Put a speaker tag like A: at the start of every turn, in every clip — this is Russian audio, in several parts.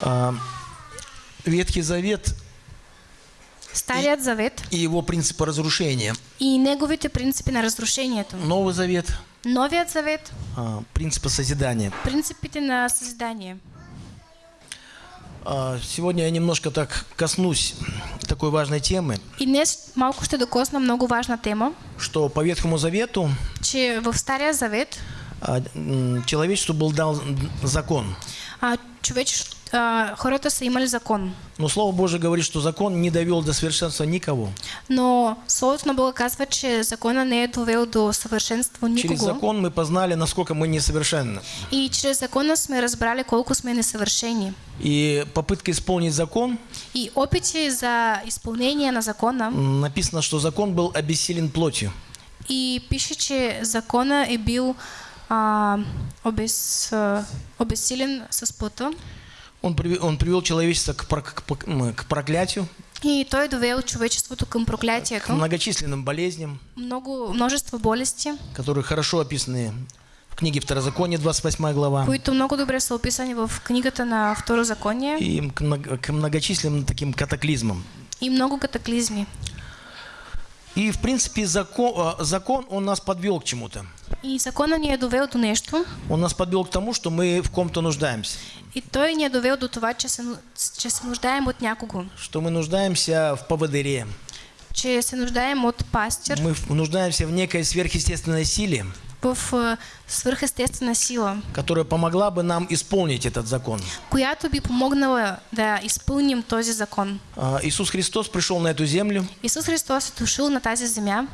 A: А, Ветхий Завет
B: Старият завет
A: и его принципы разрушения.
B: и неговите принципи на разрушението.
A: Новый Завет
B: Новият завет,
A: а, принципы созидания.
B: принципите на съзидание.
A: А, Сегодня я немножко так коснусь такой важной темы,
B: И днес малко ще докосна много важна тема,
A: что по Ветхому Завету
B: че в Стария завет
A: а, человечеству был дан закон.
B: а, човеч, а, хората са имали закон.
A: Но Слово Божие говорит, что закон не довел до совершенства никого.
B: Но Словото на Бога казва, че закона не довел до съвършенство
A: Через
B: никого.
A: закон мы познали, насколько мы несовершенны.
B: И чрез закона сме разбрали колко сме несъвършени.
A: И попытка исполнить закон,
B: И опити за изпълнение на закона
A: написано, что закон был обессилен плотью.
B: и пише, че закона е бил а, обез, а, обезсилен с плътта.
A: Он, привел- он привел человечество к, к к проклятию,
B: И той довел човечеството към
A: к
B: проклятието.
A: многочисленным болезням,
B: Много, множество болести,
A: которые хорошо описаны в книге Второзакония, 28 глава,
B: които много добре са описани в книгата на Второзаконие
A: и к, много- к многочисленным таким катаклизмам.
B: и много катаклизми.
A: И, в принципе, закон, а, закон, он нас подвел к чему-то.
B: И закона ни е довел до нещо,
A: Он нас подвел к тому, что мы в ком-то нуждаемся.
B: и той ни е довел до това, че се, ну- че се нуждаем от някого,
A: Что мы нуждаемся в поводыре.
B: че се нуждаем от пастир
A: Мы нуждаемся в некой сверхъестественной силе,
B: в а, свръхестествена сила,
A: которая помогла бы нам исполнить этот закон.
B: която би помогнала да изпълним този закон.
A: А, Иисус Христос пришел на эту землю,
B: Исус Христос е дошъл на тази земя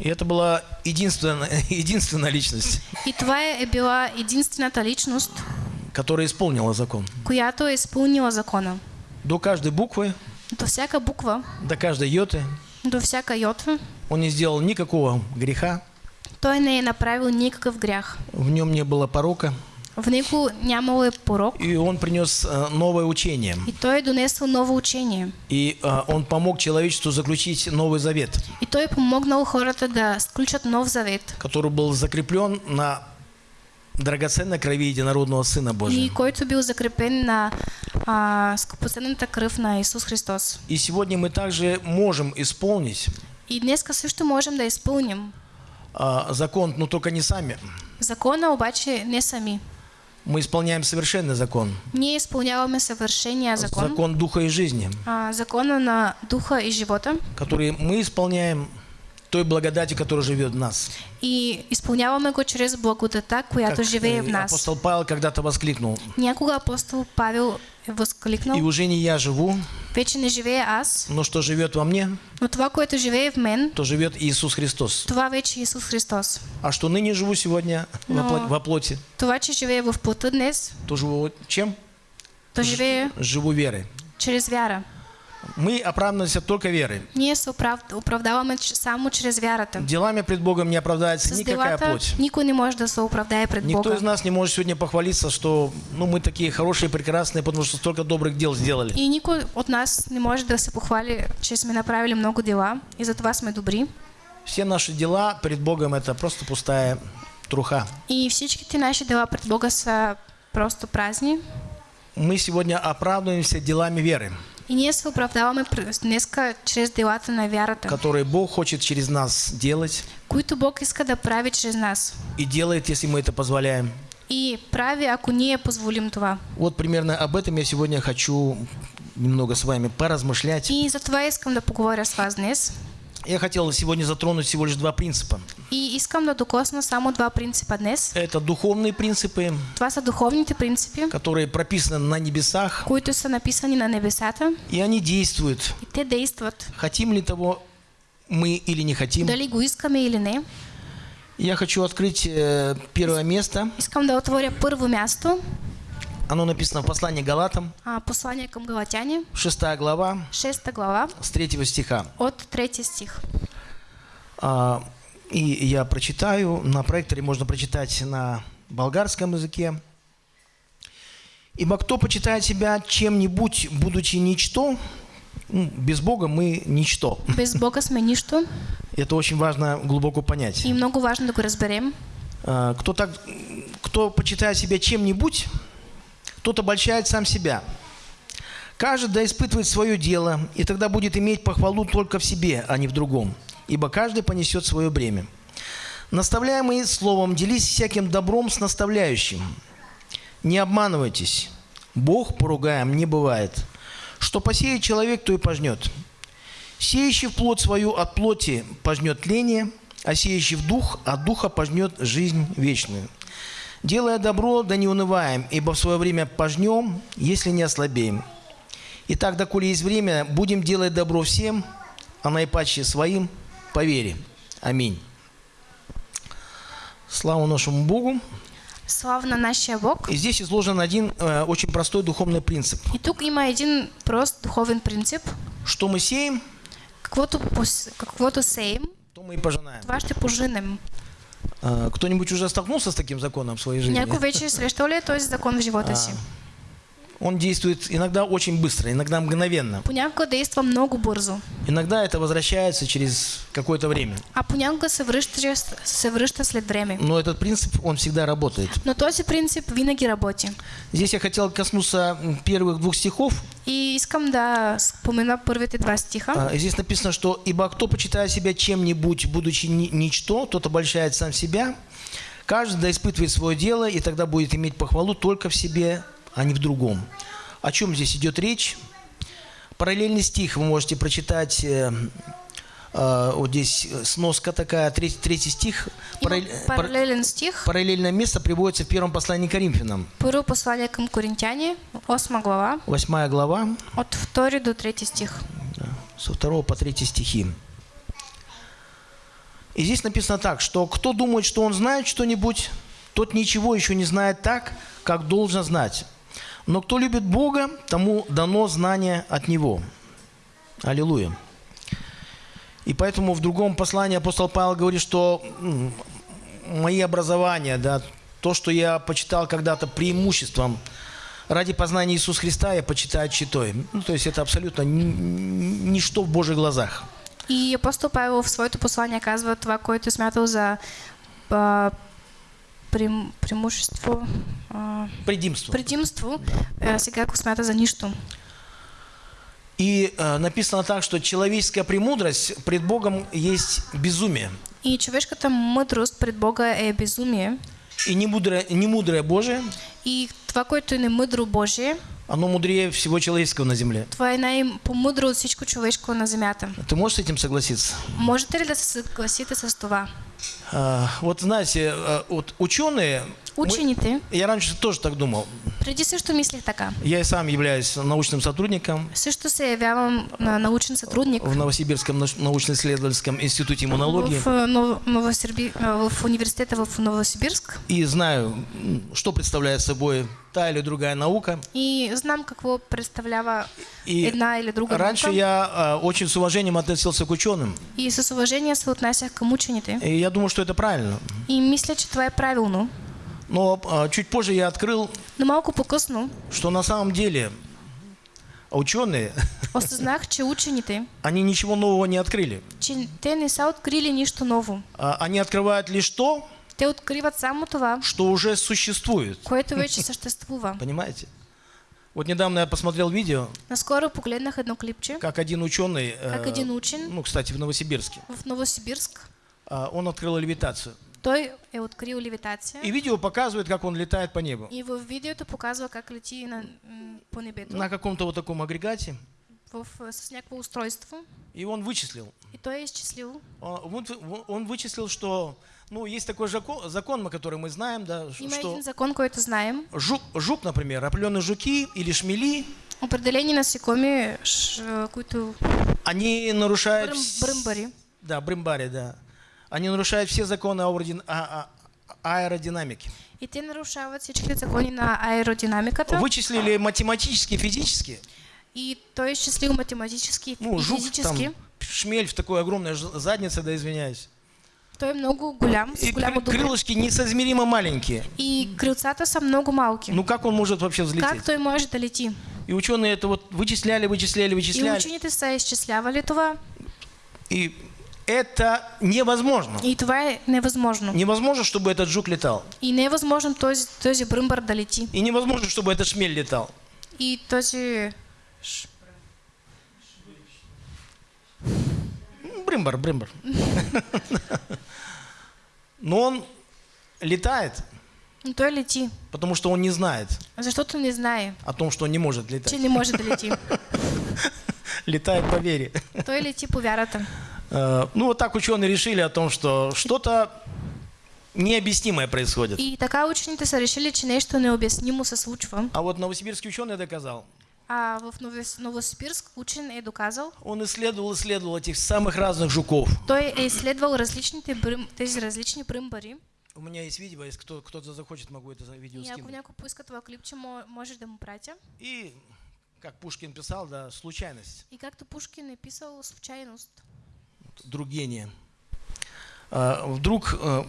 A: и это была единственная, единственная личность,
B: и това е, е била единствената личност,
A: которая исполнила закон.
B: която е изпълнила закона.
A: До каждой буквы,
B: До всяка буква,
A: до каждой йоты
B: до всяка йотва,
A: он не сделал никакого греха,
B: той не направил никакъв грях.
A: в нем не было порока,
B: В него нямало порок
A: и он принес а, новое учение.
B: и той е донесъл ново учение.
A: И а, он помог человечеству заключить Новый Завет,
B: И той помогнал хората да сключат нов завет,
A: который был закреплен на драгоценной крови единородного Сына
B: и
A: Божия.
B: който бил закрепен на а, скъпоценната кръв на Исус Христос.
A: И сегодня мы также можем исполнить
B: И днеска също можем да изпълним
A: а, закон, но только не сами.
B: закона, обаче не сами.
A: Мы исполняем совершенный закон,
B: Ние изпълняваме съвършения закон,
A: закон духа и жизни,
B: а, закона на духа и живота.
A: Который мы исполняем той благодати, которая живет в нас.
B: и изпълняваме го чрез благодата, която живее в
A: э,
B: нас.
A: апостол Павел когда-то воскликнул,
B: Някога апостол Павел
A: «И
B: възкликнал,
A: уже не я живу,
B: вече не живее аз,
A: но что живет во мне,
B: но това, което живее в мен,
A: то живет Иисус Христос.
B: това вече е Исус Христос.
A: А что ныне живу сегодня
B: Но-
A: во плоти,
B: Това, че живее в плота днес,
A: то живу чем?
B: то живее
A: Живу верой.
B: чрез вяра.
A: Мы оправдываемся только верой.
B: Ние се оправ... оправдаваме само чрез вярата.
A: Делами пред Богом не оправдается
B: С
A: никакая плоть.
B: никой не може да се оправдае пред
A: Никто
B: Бога.
A: из нас не может сегодня похвалиться, что ну, мы такие хорошие, прекрасные, потому что столько добрых дел сделали.
B: И никой от нас не може да се похвали, че сме направили много дела и затова сме добри.
A: Все наши дела перед Богом это просто пустая труха.
B: И всичките наши дела пред Бога са просто празни.
A: Мы сегодня оправдываемся делами веры,
B: И ние се оправдаваме пр- днеска чрез делата на вярата,
A: которые Бог хочет через нас делать
B: които Бог иска да прави чрез нас.
A: и делает, если мы это позволяем.
B: И прави, ако ние позволим това.
A: Вот примерно об этом я сегодня хочу немного с вами поразмышлять.
B: И затова искам да поговоря с вас днес.
A: Я хотел сегодня затронуть всего лишь два принципа.
B: И искам да докосна само два принципа днес.
A: Это духовные принципы,
B: Това са духовните принципи,
A: которые прописаны на небесах,
B: които са написани на небесата
A: и они действуют.
B: и те действат.
A: Хотим ли того мы или не хотим.
B: Дали го искаме или не.
A: Я хочу открыть э, первое место.
B: Искам да отворя първо място,
A: Оно написано в послании Галатам,
B: а, послание към Галатяни,
A: 6 глава,
B: 6 глава,
A: с 3 стиха.
B: от 3 стих.
A: А, и я прочитаю. На проекторе можно прочитать на болгарском языке. «Ибо кто почитает себя чем-нибудь, будучи ничто, ну, без Бога мы ничто».
B: Без Бога сме нищо
A: Это очень важно глубоко понять.
B: и много важно да го разберем.
A: А, Кто, так, кто почитает себя чем-нибудь, тот обольщает сам себя. Каждый да испытывает свое дело, и тогда будет иметь похвалу только в себе, а не в другом, ибо каждый понесет свое бремя. Наставляемый словом, делись всяким добром с наставляющим. Не обманывайтесь. Бог поругаем не бывает. Что посеет человек, то и пожнет. Сеющий в плоть свою от плоти пожнет тление, а сеющий в дух от духа пожнет жизнь вечную. Делая добро, да не унываем, ибо в свое время пожнем, если не ослабеем. Итак, доколе есть время, будем делать добро всем, а наипаче своим по вере. Аминь. Слава нашему Богу.
B: Слава на нашия Бог.
A: И здесь изложен один э, очень простой духовный принцип.
B: И тук има един прост духовен принцип.
A: Что мы сеем,
B: Каквото, каквото сеем,
A: то мы и пожинаем.
B: това ще пожинем.
A: Э, Кто-нибудь уже столкнулся с таким законом в своей жизни?
B: Някой вече срещал ли е този закон в живота си?
A: Он действует иногда очень быстро, иногда мгновенно.
B: Понякога действа много бързо,
A: Иногда это возвращается через какое-то время.
B: а понякога се връща, се връща след време.
A: Но этот принцип, он всегда работает.
B: Но този принцип винаги работи.
A: Здесь я хотел коснуться первых двух стихов.
B: И искам да спомена първите два стиха.
A: А, Здесь написано, что «Ибо кто почитает себя чем-нибудь, будучи ни- ничто, тот обольщает сам себя. Каждый да испытывает свое дело, и тогда будет иметь похвалу только в себе, а не в другом». О чем здесь идет речь? Параллельный стих вы можете прочитать, э, э, вот здесь э, сноска такая, третий, третий стих. Параллель- пар-
B: паралелен стих.
A: Параллельное место приводится в первом послании к Коринфянам.
B: Първо послание към Коринтяни, 8 глава,
A: Восьмая глава,
B: от 2 до 3 стих.
A: со второго по третий стихи. И здесь написано так, что кто думает, что он знает что-нибудь, тот ничего еще не знает так, как должен знать. Но кто любит Бога, тому дано знание от Него. Аллилуйя. И поэтому в другом послании апостол Павел говорит, что мои образования, да, то, что я почитал когда-то преимуществом ради познания Иисуса Христа, я почитаю читой. Ну, то есть это абсолютно ни- ни- ничто в Божьих глазах.
B: И апостол Павел в своето послание казва това, което е смятал за а, прем, преимущество, а,
A: Предимство.
B: предимство, а, сега го смята за нищо.
A: И э, написано так, что человеческая премудрость пред Богом есть безумие.
B: И човешката мъдрост пред Бога е безумие.
A: И немудрое, немудрое Божие,
B: И това, което е немъдро Божие,
A: оно мудрее всего человеческого на земле.
B: това е най-помъдро от всичко човешко на земята.
A: Ты можешь с этим согласиться?
B: Можете ли да се съгласите с това?
A: А, вот знаете, а, вот ученые...
B: Учените,
A: я раньше тоже так думал.
B: Преди също мислех така.
A: Я и сам являюсь научным сотрудником
B: Също се явявам на научен сътрудник
A: в Новосибирском науч- научно-исследовательском институте иммунологии.
B: в, а, Нов- Новосерби... а, в университета в Новосибирск.
A: И знаю, что представляет собой та или другая наука.
B: И знам какво представлява
A: И
B: една или друга
A: раньше
B: наука.
A: я очень с уважением относился к ученым.
B: И с уважение се отнасях към учените.
A: И я думаю, что это правильно.
B: И мисля, че това е правилно.
A: Но а, чуть позже я открыл,
B: Но малко по-късно
A: что на самом деле ученые,
B: осъзнах, че учените,
A: они ничего нового не открыли.
B: че те не са открили нищо ново.
A: А, Они открывают лишь то,
B: Те откриват само това,
A: что уже существует.
B: което вече съществува.
A: Понимаете? Вот недавно я посмотрел видео,
B: Наскоро погледнах едно клипче,
A: как один ученый, э,
B: как един учен
A: ну, кстати, в Новосибирске,
B: в Новосибирск,
A: а, он открыл левитацию.
B: Той е открил левитация.
A: И видео показывает, как он летает по небу.
B: И в видеото показва как лети на, по небето
A: На каком-то вот таком агрегате.
B: в, с някакво устройство.
A: И он вычислил.
B: И той е изчислил,
A: Он, он- он вычислил, что, ну, есть такой закон, закон, который мы знаем, да,
B: има
A: что
B: един закон, който знаем.
A: жук, жук, например, определенные жуки или шмели,
B: Определени насекоми, ш, които
A: они нарушают...
B: бръм,
A: вс-
B: бръмбари,
A: Да, брымбари, да. Они нарушают все законы а- а- аэродинамики.
B: и те нарушават всички закони на аеродинамиката.
A: Вычислили математически, физически.
B: И той е изчислил математически и
A: Ну, жук,
B: физически.
A: там, шмель в такой огромной заднице, да извиняюсь.
B: Той е много голям, с
A: И
B: голямо
A: кры- крылышки несоизмеримо маленькие.
B: И крилцата са много малки.
A: Ну как он может вообще взлететь?
B: как той може да лети?
A: И ученые это вот вычисляли, вычисляли,
B: И
A: вычисляли.
B: учените са изчислявали това.
A: И это невозможно.
B: И това е невъзможно.
A: Невозможно, чтобы этот жук летал.
B: И не е възможно този, този бръмбър да лети.
A: И невозможно, чтобы этот шмель летал.
B: И този
A: Брымбар, брымбар. Но он летает,
B: той лети.
A: потому что он не знает
B: Защото не знае,
A: о том, что он не может
B: че
A: летать.
B: не може да лети.
A: Летает по вере.
B: Той лети по вярата.
A: Э, Ну, вот так ученые решили о том, что что-то необъяснимое происходит.
B: И така учените са решили, че нещо необяснимо се случва.
A: А вот новосибирский ученый доказал.
B: А в Новос- Новосибирск учен е доказал,
A: Он исследовал, исследовал этих самых разных жуков.
B: той е изследвал различните брим, тези различни бръмбари.
A: У меня есть видео, если кто, кто-то захочет, могу это видео скинуть.
B: някой поиска това клипче, мо- може да му пратя.
A: И, как Пушкин писал, да, случайность,
B: И както Пушкин е писал случайност.
A: друг гения. А, вдруг э,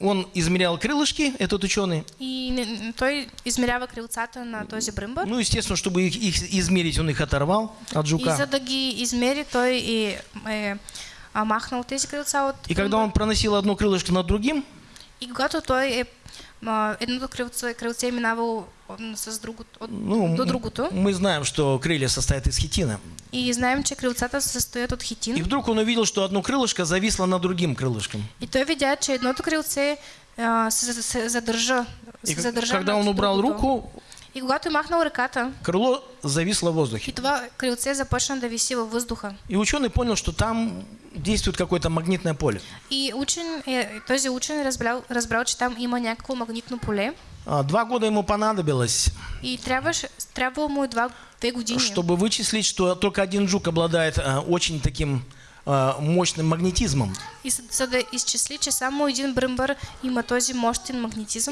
A: он измерял крылышки, этот ученый.
B: И той измерява крилцата на този бръмбър.
A: Ну, естественно, чтобы их, их измерить, он их оторвал от
B: И
A: жука.
B: за да ги измери, той е, е а, махнал тези крилца от
A: И когда
B: бръмбър.
A: он проносил одно крылышко над другим,
B: И когато той е а, едното крилце, крилце от- с другото, от,
A: ну,
B: до другото.
A: мы знаем, что крылья состоят из хитина.
B: И знаем, че крилцата се състоят от
A: И
B: хитин.
A: вдруг он увидел, что одно крылышко зависло над другим крылышком.
B: И той видя, че едното крилце а.
A: И как-
B: задържа
A: когда он убрал
B: другото.
A: руку,
B: И когато е махнал ръката,
A: крыло зависло в воздухе.
B: и това крилце започна да виси във въздуха.
A: И ученый понял, что там действует какое-то магнитное поле.
B: И учен, този учен разбрал, разбрал, че там има някакво магнитно поле.
A: А, Два года ему понадобилось,
B: И трябваше, трябвало му е два, две години,
A: чтобы вычислить, что только один жук обладает а, очень таким мощным магнетизмом.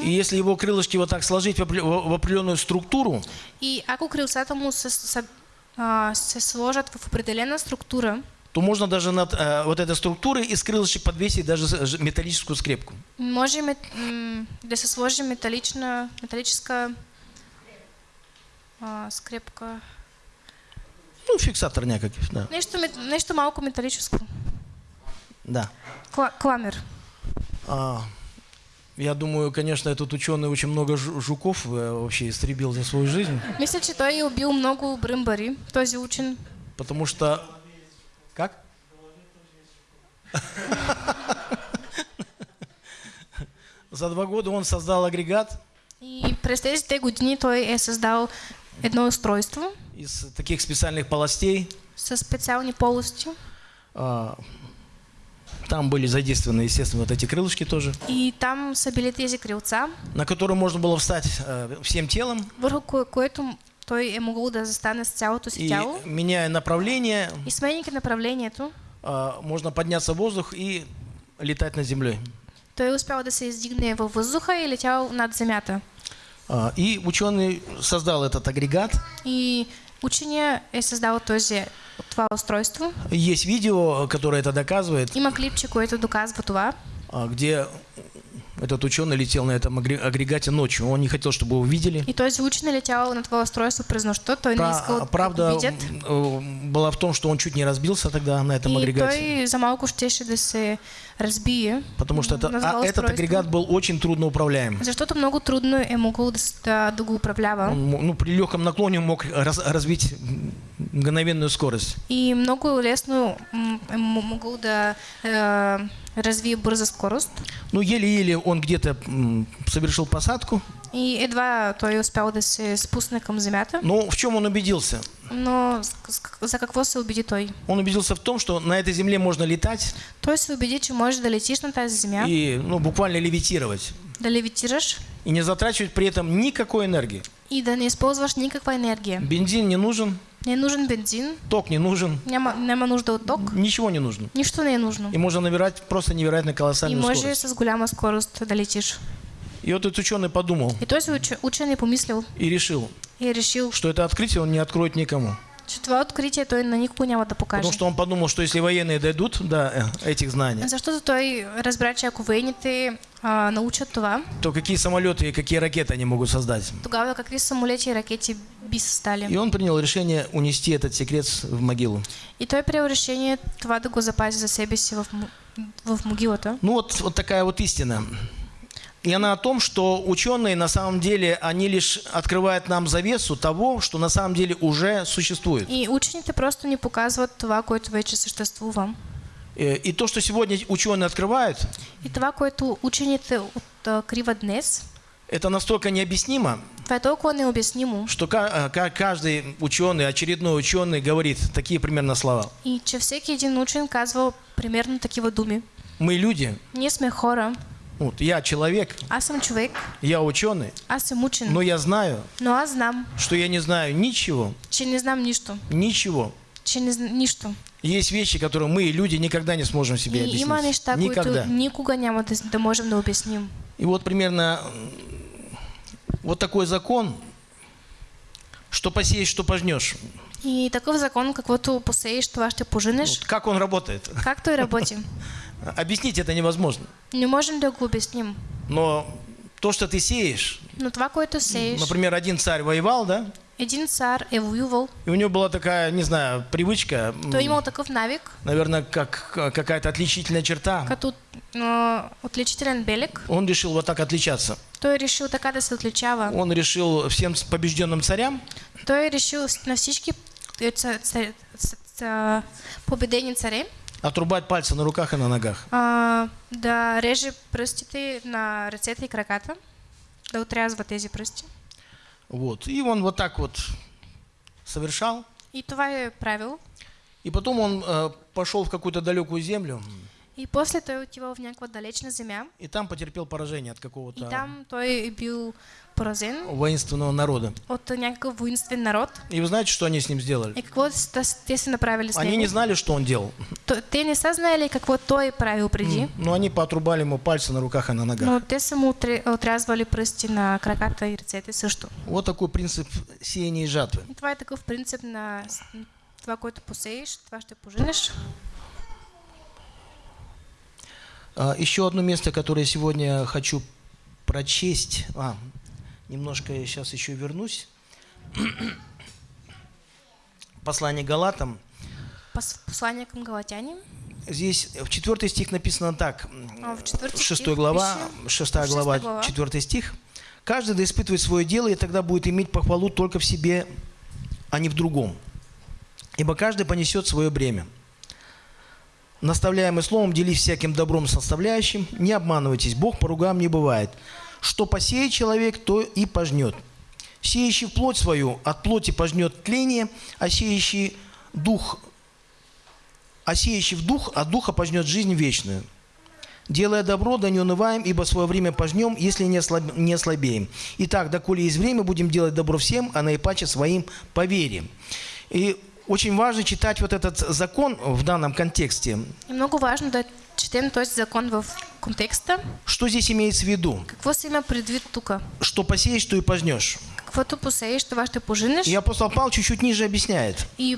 B: и
A: если его крылышки вот так сложить в опре- в определенную структуру,
B: И ако крилцата му се, се, а, се сложат в определена структура,
A: то можно даже над а, вот этой структурой из крылышек подвесить даже металлическую скрепку.
B: може мет, м, да се сложи металична, металическа а, скрепка.
A: Ну, фиксатор някакъв, да.
B: Нещо, мет- нещо малко металическо.
A: да.
B: Кла, кламер.
A: А, я думаю, конечно, этот ученый очень много жу- жуков э, вообще истребил за свою жизнь,
B: Мисля, че той убил много бръмбари, този учен.
A: потому что... Как? За два года он создал агрегат
B: И през тези те години той е създал едно устройство
A: из таких специальных полостей.
B: с специални полости.
A: А, Там были задействованы, естественно, вот эти крылышки тоже,
B: И там са били тези крилца,
A: на которые можно было встать э, всем телом
B: върху кое, което той е могъл да застане с цялото си
A: и,
B: тяло.
A: меняя направление,
B: И сменяйки направлението,
A: а, можно подняться в воздух и летать над землей.
B: той е успял да се издигне във въздуха и е летял над земята.
A: И ученый создал этот агрегат.
B: И учения е създал този, това устройство.
A: Есть видео, которое это доказывает,
B: Има клипче, което доказва това.
A: где этот ученый летел на этом агре- агрегате ночью. Он не хотел, чтобы его видели.
B: И този учен е летял на това устройство през нощта. Той не
A: Пра-
B: искал да
A: Правда была в том, что он чуть не разбился тогда на этом
B: И
A: агрегате.
B: той за малко щеше да се разбие.
A: Потому что это, а, этот агрегат был очень трудно управляем.
B: Защото много трудно е могъл да, да, го управлява.
A: Ну, при легком наклоне мог раз- развить мгновенную скорост.
B: И много лесно м, е м- могъл да е, развие бърза скорост.
A: Ну, еле-еле он где-то совершил посадку.
B: И едва той е успял да се спусне към земята.
A: Но в чем он убедился?
B: Но с- с- за какво се убеди той?
A: Он убедился в том, что на этой земле можно летать
B: Той се убеди, че можеш да летиш на тази земя,
A: и ну, буквально левитировать.
B: Да
A: И не затрачивать при этом никакой энергии.
B: и да не използваш никаква енергия.
A: Бензин не нужен,
B: Не нужен бензин,
A: ток не нужен,
B: няма, няма нужда ток,
A: ничего не нужно.
B: нищо не нужно.
A: И можно набирать просто невероятно
B: И
A: колоссальную
B: може
A: скорость.
B: с голяма скорост да летиш.
A: И вот этот ученый подумал
B: И този уч- учен е помислил
A: и решил,
B: и решил,
A: что это открытие он не откроет никому.
B: Че това откритие той на никого няма да покаже.
A: Потому что он подумал, что если военные дойдут до э, этих знаний,
B: Защото той разбра, че ако военните а, научат това,
A: то какие самолеты и какие ракеты они могут создать.
B: тогава какви самолети и ракети би са стали.
A: И он принял решение унести этот секрет в могилу.
B: И той приел решение това да го запази за себе си в, в могилата.
A: Ну вот, вот такая вот истина. И она о том, что ученые на самом деле, они лишь открывают нам завесу того, что на самом деле уже существует.
B: И учените просто ни показват това, което вече съществува.
A: Э, И то, что сегодня ученые открывают,
B: И това, което учените откриват днес,
A: это настолько необъяснимо,
B: необяснимо.
A: что э, ка- каждый ученый, очередной ученый говорит такие примерно слова.
B: И че всеки един учен казва примерно такива думи.
A: Мы люди,
B: Ние сме хора,
A: вот, я человек,
B: аз съм човек,
A: я ученый,
B: аз съм учен,
A: но я знаю,
B: но аз знам,
A: что я не знаю ничего,
B: че не знам нищо,
A: ничего.
B: че не зн... нищо.
A: Есть вещи, которые мы, люди, никогда не сможем себе
B: И
A: объяснить.
B: има неща,
A: никогда.
B: които никога няма да, да можем да обясним.
A: И вот примерно вот такой закон, что посеешь, что пожнешь.
B: И такъв закон, каквото посееш, това ще поженеш.
A: Вот как он работает?
B: Как той работи?
A: Объяснить это невозможно.
B: Не можем да го обясним.
A: Но то, что ты сеешь,
B: Но това, което сееш,
A: например, один царь воевал, да,
B: един цар е воювал,
A: и у него была такая, не знаю, привычка,
B: е имал такъв навик,
A: наверное, как какая-то отличительная черта.
B: като а, отличителен белег,
A: Он решил вот так отличаться.
B: той е решил така да се отличава.
A: Он решил всем побежденным царям
B: Той е решил на всички е, ца-
A: отрубать пальцы на руках и на ногах.
B: а, да реже пръстите на ръцете и краката, да отрязва тези пръсти.
A: Вот. И он вот так вот совершал.
B: И това е правил.
A: И потом он э, пошел в какую-то далекую землю,
B: И после той отива в някаква далечна земя.
A: и там потерпел поражение от
B: И
A: какого-то
B: там той бил поразен
A: воинственного народа.
B: от някакъв воинствен народ.
A: И вы знаете, что они с ним сделали?
B: И какво те са направили с
A: Они
B: него?
A: не знали, что он делал,
B: То- Те не са знаели какво той правил преди,
A: но они поотрубали ему пальцы на руках и на ногах.
B: но те са му отрязвали пръсти на краката и ръцете също.
A: Вот такой принцип сеяния и жатвы.
B: И това е такъв принцип на това, което посееш, това ще поженеш.
A: А, Еще одно место, которое сегодня хочу прочесть. А, немножко я сейчас еще вернусь. Послание Галатам.
B: Пос- Послание към галатяни.
A: Здесь в 4 стих написано так.
B: А, в четвърти
A: 6
B: стих
A: глава,
B: пише,
A: 6
B: шеста
A: глава,
B: глава.
A: 4 стих. Каждый да испытывает свое дело, и тогда будет иметь похвалу только в себе, а не в другом. Ибо каждый понесет свое бремя. Наставляемый словом, делись всяким добром с наставляющим, не обманывайтесь, Бог по ругам не бывает. Что посеет человек, то и пожнет. Сеющий плоть свою, от плоти пожнет тление, а сеющий дух, а сеющий в дух, от духа пожнет жизнь вечную. Делая добро, да не унываем, ибо свое время пожнем, если не, ослаб- не ослабеем. Итак, доколе есть время, будем делать добро всем, а наипаче своим поверим. И очень важно читать вот этот закон в данном контексте.
B: И много важно да четем този закон в контекста.
A: Что здесь имеется в виду?
B: Какво се има предвид тук?
A: Что посеешь, то и пожнешь.
B: Каквото посееш, това ще поженеш.
A: И апостол Павел чуть-чуть ниже объясняет.
B: И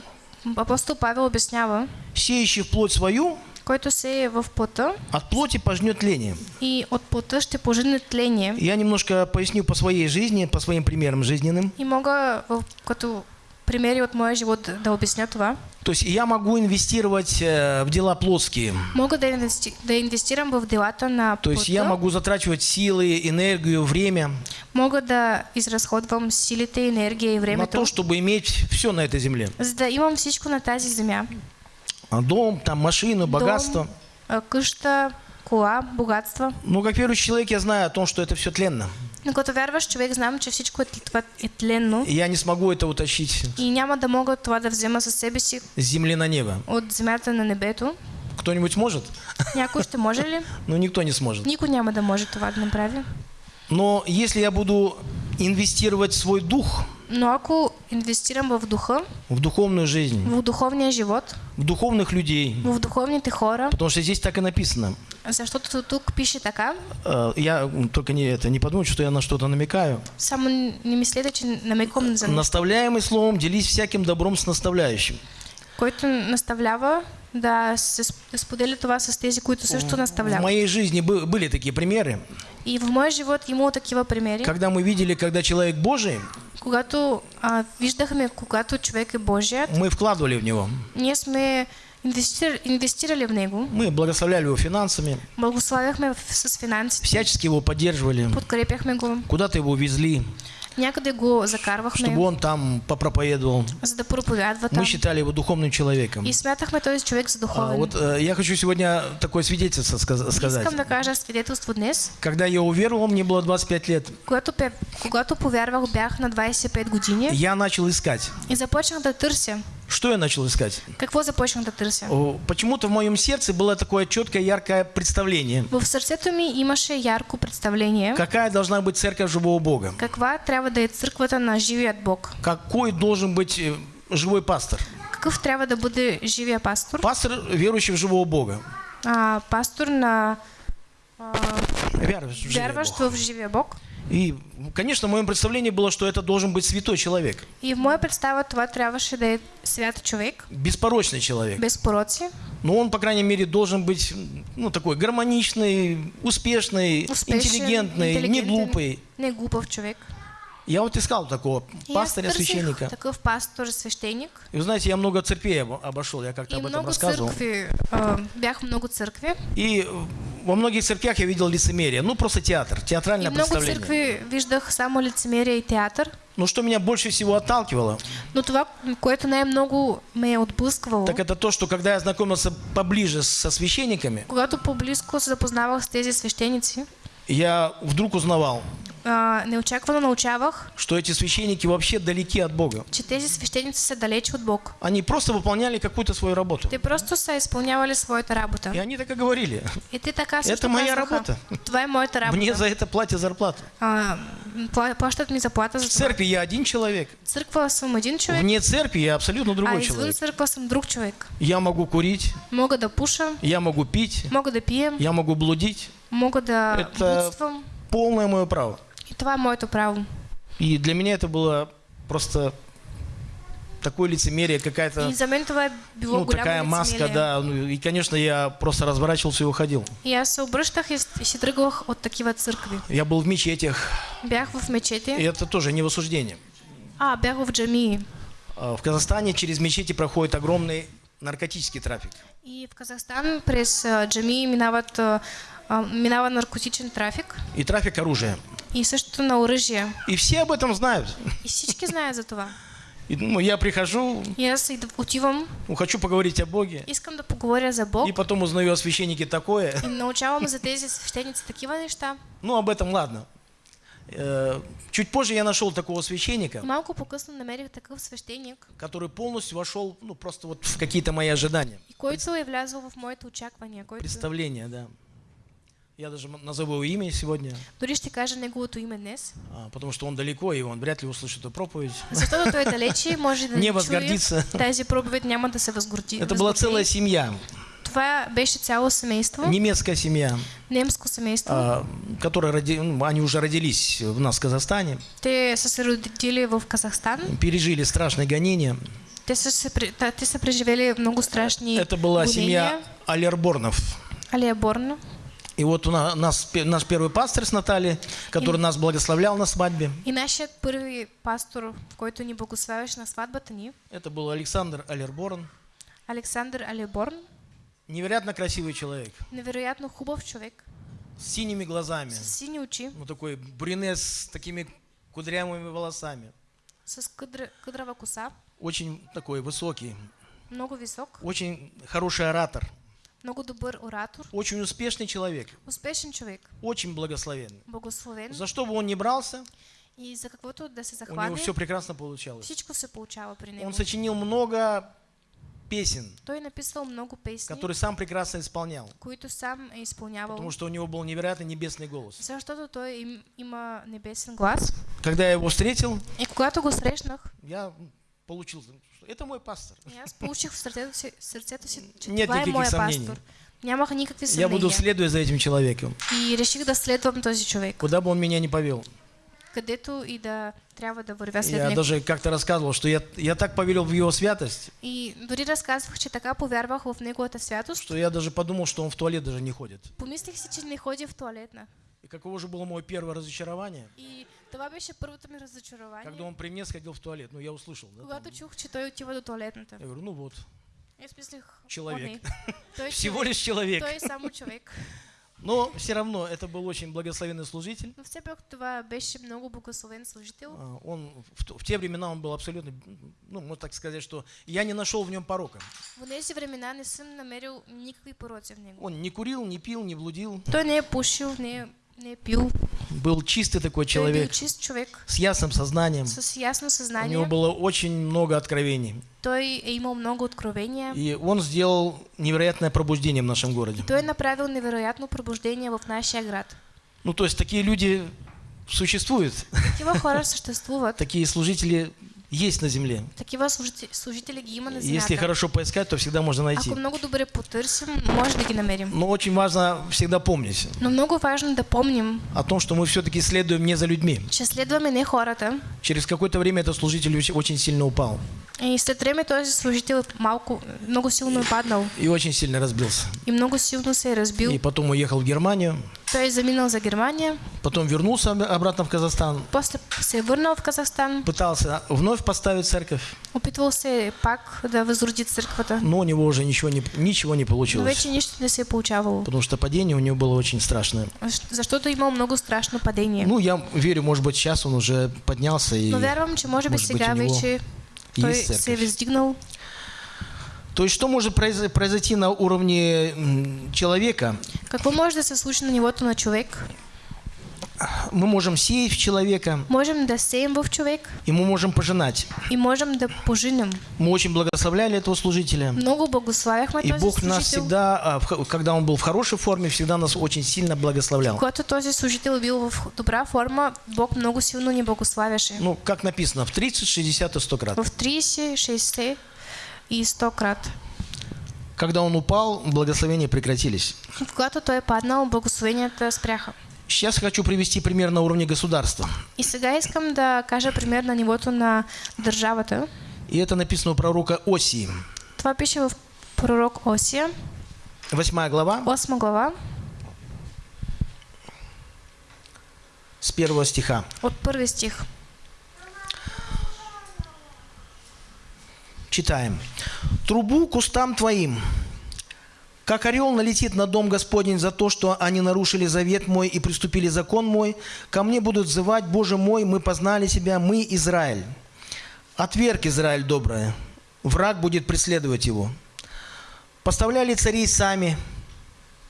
B: апостол Павел обяснява,
A: Сеющий в плоть свою,
B: който се е в пота
A: от плоти пожнет тление.
B: и от пота ще пожене тление.
A: Я немножко поясню по своей жизни, по своим примерам жизненным.
B: И мога като примери от моя живот да- обясня това.
A: То есть я могу инвестировать э, в дела плотские.
B: Мога да, инвести... да инвестирам в делата на
A: То есть я могу затрачивать силы, энергию, время
B: Мога да изразходвам силите, енергия и
A: на
B: времето,
A: то, чтобы иметь все на этой земле.
B: да имам всичко на тази земя.
A: А Дом, там машину, богатство.
B: Дом, а, къща, кола, богатства.
A: Ну, как верующий человек, я знаю о том, что это все тленно.
B: Но като вярваш човек, знам, че всичко е, тленно
A: И я не смогу это утащить
B: и няма да мога това да взема със себе си
A: земли на небо.
B: от земята на небето.
A: Кто-нибудь может?
B: Някой ще може ли?
A: Ну, никто не сможет.
B: Никой няма да може това да направи.
A: Но если я буду инвестировать свой дух
B: Но ако инвестирам в духа,
A: в духовную жизнь,
B: в духовния живот,
A: в духовных людей,
B: в духовните хора,
A: потому что здесь так и написано.
B: Защото тук пише така,
A: Э, Я только не это не подумайте, что я на что-то намекаю.
B: само не мислете, че намеком за
A: Наставляемый словом, делись всяким добром с наставляющим.
B: който наставлява да се споделя това с тези, които също
A: В
B: наставляват.
A: моей жизни бы- были такие примеры,
B: И в моя живот имало такива примери,
A: когда мы видели, когда человек Божий,
B: когато а, виждахме, когато човек е Божият,
A: мы вкладывали в него.
B: ние сме инвестир, инвестирали в него,
A: Мы благословляли его финансами,
B: благославяхме в- с финансите,
A: всячески его поддерживали,
B: подкрепяхме го,
A: куда-то его везли,
B: някъде го закарвахме,
A: чтобы он там попроповедовал.
B: за да проповядва там.
A: Мы считали его духовным человеком.
B: И смятахме този човек за
A: А,
B: духовен.
A: Вот э, я хочу сегодня такое свидетельство сказ- сказать.
B: Искам да кажа свидетелство днес.
A: Когда я уверовал, мне было 25 лет.
B: Когато, когато повярвах, бях на 25 години
A: Я начал искать.
B: и започнах да търся.
A: Что я начал искать?
B: Да търся?
A: О, Почему-то в моем сердце было такое четкое, яркое представление.
B: В сърцето ми имаше ярко представление
A: Какая должна быть церковь живого Бога?
B: каква трябва да е църквата на живият Бог.
A: Какой должен быть э, живой пастор?
B: Какъв трябва да бъде живия пастор?
A: Пастор, верующий в живого Бога.
B: А, пастор на а, вярващ в живия Бог.
A: И, конечно, в моем представлении было, что это должен быть святой человек,
B: И в моя представа това трябваше да е свят човек,
A: беспорочный человек.
B: без пороци,
A: Но он, по крайней мере, должен быть, ну, такой гармоничный, успешный,
B: успешен,
A: интеллигентный, не
B: интелигентен,
A: глупый.
B: не глупав човек.
A: Я вот искал такого
B: И търсих
A: священника.
B: такъв пастор, свещеник.
A: И вы знаете, я много церквей обо- обошел, я как-то
B: И
A: об этом
B: много
A: рассказывал.
B: църкви, а, бях много църкви.
A: И во многих церквях я видел лицемерие. Ну, просто театр,
B: И
A: театральное
B: много
A: представление.
B: църкви виждах само лицемерие и театър.
A: Но что меня больше всего отталкивало,
B: Но това, което най-много ме е отблъсквало,
A: так это то, что когда я знакомился поближе со священниками,
B: когато по-близко се запознавах с тези свещеници,
A: я вдруг узнавал,
B: а, неочаквано научавах,
A: что эти священники вообще далеки от Бога.
B: че тези свещеници са далече от Бог.
A: Они просто выполняли какую-то свою работу.
B: Те просто са изпълнявали своята работа.
A: И они так и говорили.
B: И те така също
A: Это моя работа.
B: Това е моята работа.
A: Мне за это платят зарплату.
B: А, пла- плащат ми заплата за
A: В церкви я один человек.
B: Църква съм един човек,
A: Вне церкви я абсолютно
B: а
A: другой
B: извън
A: человек.
B: църква съм друг човек.
A: Я могу курить,
B: Мога да пуша,
A: я могу пить,
B: мога да пием,
A: я могу блудить.
B: мога да
A: Это-. Полное мое право.
B: Е моето право.
A: И для меня это было просто такое лицемерие, какая-то ну, такая маска,
B: лицемерие.
A: да. Ну, и, конечно, я просто разворачивался и уходил.
B: И аз се обръщах и, с- и си тръгвах от такива църкви.
A: Я был в мечетях,
B: Бях в мечети.
A: и это тоже не в осуждение.
B: А, бях в джамии.
A: А, В Казахстане через мечети проходит огромный наркотический трафик.
B: И в Казахстан през а, джамии минават, а, минава наркотичен трафик
A: И трафик оружия.
B: и също на оръжие.
A: И все об этом знают.
B: И всички знаят за това.
A: И, ну, я прихожу,
B: иду- отивам,
A: ну, хочу поговорить о Боге,
B: искам да поговоря за Бог
A: и потом узнаю о священнике такое.
B: и научавам за тези свещеници такива неща.
A: Ну, об этом ладно. Э, Чуть позже я нашел такого священника,
B: Малко по-късно намерих такъв свещеник,
A: который полностью вошел, ну, просто вот в какие-то мои ожидания,
B: и който е влязъл в моите очаквания, който
A: представления, да. Я даже назову его имя сегодня,
B: дори ще кажа неговото име днес.
A: а, потому что он далеко, и он вряд ли услышит эту проповедь.
B: Защото той далече може да
A: Не възгордится.
B: чуе тази проповед, няма да се възгорди.
A: Это была целая семья,
B: Това беше цяло семейство,
A: немецкая семья,
B: немско семейство.
A: а, которая роди- ну, они уже родились в нас в Казахстане,
B: Те родили в Казахстан.
A: пережили страшные гонения.
B: Те са, се, при- та- те са преживели много страшни
A: Это была
B: гонения.
A: семья Алерборнов.
B: Алия Борно.
A: И вот у на- нас, наш первый пастор с Натальей, который нас благословлял на свадьбе,
B: И нашият първи пастор, който ни благославяше на сватбата ни,
A: это был Александр Алерборн.
B: Александър Алиборн,
A: Невероятно красивый человек,
B: невероятно хубав човек,
A: с синими глазами,
B: с сини очи,
A: ну такой брюнет с такими кудрявыми волосами,
B: с къдра, къдрава коса,
A: очень такой высокий,
B: много висок,
A: очень хороший оратор,
B: много добър оратор,
A: очень успешный человек,
B: успешен човек,
A: очень благословенный.
B: благословен
A: За что бы он ни брался,
B: и за каквото да се
A: у него
B: захване,
A: все прекрасно получалось.
B: всичко се получава при него.
A: Он сочинил много песен,
B: Той написал много песни,
A: которые сам прекрасно исполнял,
B: които сам е изпълнявал,
A: потому что у него был невероятно небесный голос.
B: защото той им, има небесен глас.
A: Когда я его встретил,
B: И когато го срещнах,
A: я получил, это мой пастор.
B: и аз получих в си че
A: Нет никаких
B: моя
A: съмнений.
B: пастор. Нямах никакви
A: Я буду следуя за этим человеком,
B: И реших да следвам този човек.
A: куда бы он меня не повел.
B: Където и да трябва да вървя след
A: Я даже как-то рассказывал, что я, я так поверил в его святость,
B: И дори разказвах, че така повярвах в неговата святост.
A: что я даже подумал, что он в туалет даже не ходит.
B: Помислих си, че не ходи в туалетна.
A: И каково же было мое первое разочарование,
B: И това беше първото ми разочарование.
A: когда он при мне сходил в туалет. Ну, я услышал, да?
B: Когато чух, че той отива до туалетната.
A: Я говорю, ну вот, Человек.
B: Той
A: Всего лишь человек.
B: Той само човек.
A: Но все равно это был очень благословенный служитель.
B: Но все пак това беше много благословен служител.
A: А, Он в, в те времена он был абсолютно, ну, можно так сказать, что я не нашел в нем порока.
B: В тези времена не съм намерил никакви пороци в него.
A: Он не курил, не пил, не блудил.
B: Той не пушил, не не пил.
A: Был чистый такой человек,
B: чист човек
A: с ясным сознанием.
B: с ясно
A: У
B: съзнание.
A: него было очень много откровений.
B: Той е имал много откровения.
A: И он сделал невероятное пробуждение в нашем городе.
B: Той е направил невероятно пробуждение в нашия град.
A: Ну, то есть такие люди существуют, такие служители есть на земле.
B: Такива служители, служители ги има на
A: Если
B: земята.
A: хорошо поискать, то всегда можно найти.
B: Ако много добре потърсим, може да ги намерим.
A: Но очень важно всегда помнить
B: Но много важно да помним,
A: о том, что мы все-таки следуем не за людьми.
B: че следваме не хората.
A: Через какое-то время этот служитель очень- сильно упал
B: И след време този служител малко, много силно е паднал.
A: и очень сильно разбился.
B: И много силно се разбил.
A: И потом уехал в Германию,
B: Той е заминал за Германия.
A: потом вернулся об- обратно в Казахстан,
B: После се е върнал в Казахстан.
A: пытался вновь поставить церковь,
B: Опитвал се пак да възроди църквата.
A: но у него уже ничего не, ничего не
B: Но
A: получилось.
B: вече нищо не се получавало.
A: Потому что падение у него было очень страшное.
B: Защото е имал много страшно падение.
A: Ну, я верю, может быть, сейчас он уже поднялся и...
B: Но вярвам, че може би
A: може би
B: сега вече той се
A: церковь.
B: въздигнал.
A: То есть, что может произ- произойти на уровне человека?
B: Какво може да се случи на нивото на човек?
A: Мы можем сеять в человека,
B: Можем да сеем в човек
A: и мы можем пожинать.
B: и можем да пожинем.
A: Мы очень благословляли этого служителя.
B: Много благославяхме
A: И
B: този
A: Бог нас
B: служител.
A: всегда, а, когда он был в хорошей форме, всегда нас очень сильно благословлял.
B: Когато този служител бил в добра форма, Бог много силно ни благославяше.
A: Ну, как написано, в 30, 60 и 100 крат.
B: В 30, 60 и 100 крат.
A: Когда он упал, благословения прекратились.
B: И когато той паднал, благословенията спряха.
A: Сейчас хочу привести пример на уровне государства.
B: И сега искам да кажа пример на нивото на държавата.
A: И это написано у пророка Осии.
B: Това пише в пророк Осия,
A: Восьмая глава,
B: 8 глава,
A: с первого стиха.
B: от първи стих.
A: Читаем. «Трубу кустам твоим, как орел налетит на дом Господень за то, что они нарушили завет мой и приступили закон мой, ко мне будут взывать, Боже мой, мы познали себя, мы Израиль. Отверг Израиль доброе, враг будет преследовать его. Поставляли царей сами,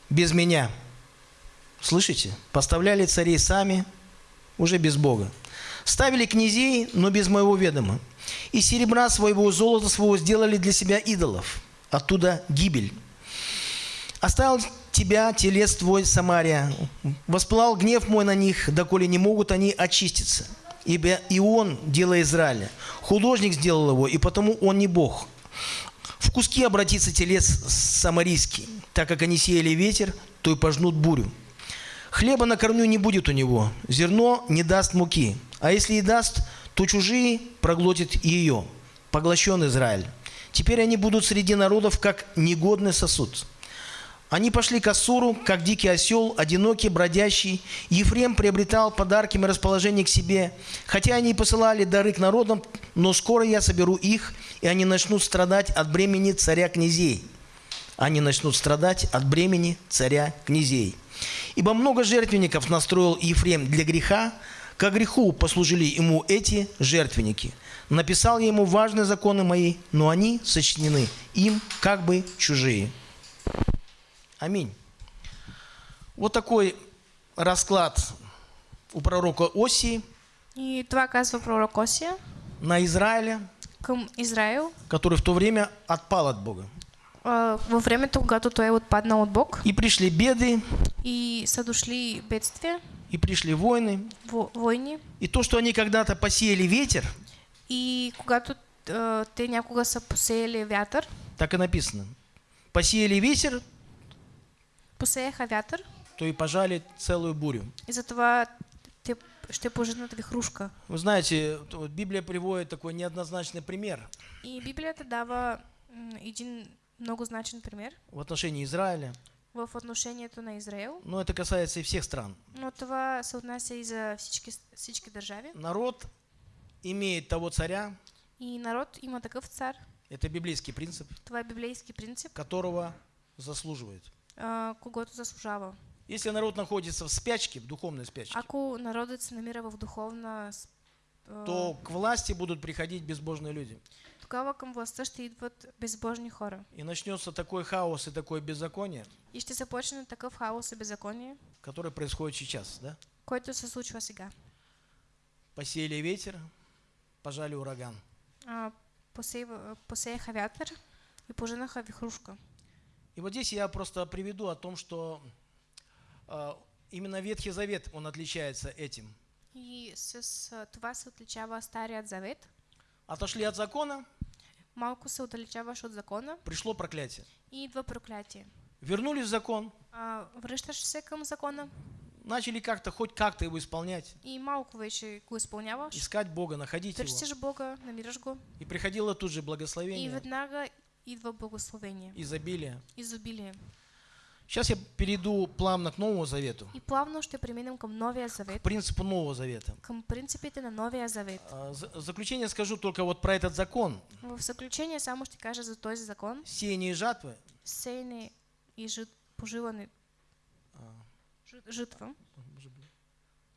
A: без меня». Слышите? Поставляли царей сами, уже без Бога. Ставили князей, но без моего ведома. И серебра своего, золота своего сделали для себя идолов. Оттуда гибель. Оставил тебя, телес твой, Самария. Воспылал гнев мой на них, доколе не могут они очиститься. Ибо и он, дело Израиля. Художник сделал его, и потому он не Бог. В куски обратится телес самарийский, так как они сеяли ветер, то и пожнут бурю. Хлеба на корню не будет у него, зерно не даст муки, а если и даст, то чужие проглотит ее. Поглощен Израиль. Теперь они будут среди народов, как негодный сосуд. Они пошли к Ассуру, как дикий осел, одинокий, бродящий. Ефрем приобретал подарки и расположение к себе. Хотя они и посылали дары к народам, но скоро я соберу их, и они начнут страдать от бремени царя князей. Они начнут страдать от бремени царя князей. Ибо много жертвенников настроил Ефрем для греха, ко греху послужили ему эти жертвенники. Написал я ему важные законы мои, но они сочтены им как бы чужие. Аминь. Вот такой расклад у пророка Осии
B: И това казва пророк Осия
A: на Израиля,
B: към Израил
A: который в то время отпал от Бога.
B: а, във времето, когато той е отпаднал от Бог
A: И пришли беды,
B: и са дошли бедствия,
A: и пришли войны.
B: во- войни.
A: И то, что они когда-то посеяли ветер,
B: И когато те някога са посеяли вятър,
A: так и написано. Посеяли ветер,
B: посеяха вятър
A: то и пожали целую бурю.
B: и затова те ще поженат вихрушка.
A: Вы знаете, Библия приводит такой неоднозначный пример
B: И Библията дава м, един много значен пример
A: в отношении Израиля,
B: в отношението на Израел,
A: но это касается и всех стран.
B: но това се отнася и за всички, всички държави.
A: Народ имеет того царя,
B: И народ има такъв цар.
A: Это библейский принцип,
B: Това е библейски принцип,
A: которого заслуживает.
B: А, когото заслужава.
A: Если народ находится в спячке, в духовной спячке,
B: Ако народът се намира в духовна, а,
A: то к власти будут приходить безбожные люди.
B: тогава към властта ще идват безбожни хора.
A: И начнется такой хаос и такое беззаконие,
B: И ще започне такъв хаос и беззаконие,
A: который происходит сейчас. Да?
B: който се случва сега.
A: Посеяли ветер, пожали ураган.
B: А, посеяха вятър и поженаха вихрушка.
A: И вот здесь я просто приведу о том, что а, именно Ветхий Завет, он отличается этим.
B: И с това се отличава Старият Завет.
A: Отошли от закона,
B: Малко се отдалечаваш от закона
A: пришло проклятие.
B: и идва проклятие.
A: Вернулись в закон,
B: А, връщаш се към закона
A: начали как-то, хоть как-то его исполнять,
B: и малко вече го изпълняваш.
A: искать Бога, находить его.
B: Търсиш Бога, намираш го
A: И приходило тут же
B: и
A: благословение,
B: веднага идва благословение,
A: изобилие.
B: изобилие.
A: Сейчас я перейду плавно к Новому Завету,
B: И плавно ще преминем към Новия Завет,
A: к принципу Нового Завета.
B: към принципите на Новия Завет.
A: А, В заключение скажу только вот про этот закон.
B: В заключение само ще кажа за този закон.
A: Сеяние и жатвы.
B: Сеяне и жит, поживане,
A: А,
B: жит, житва.
A: может быть-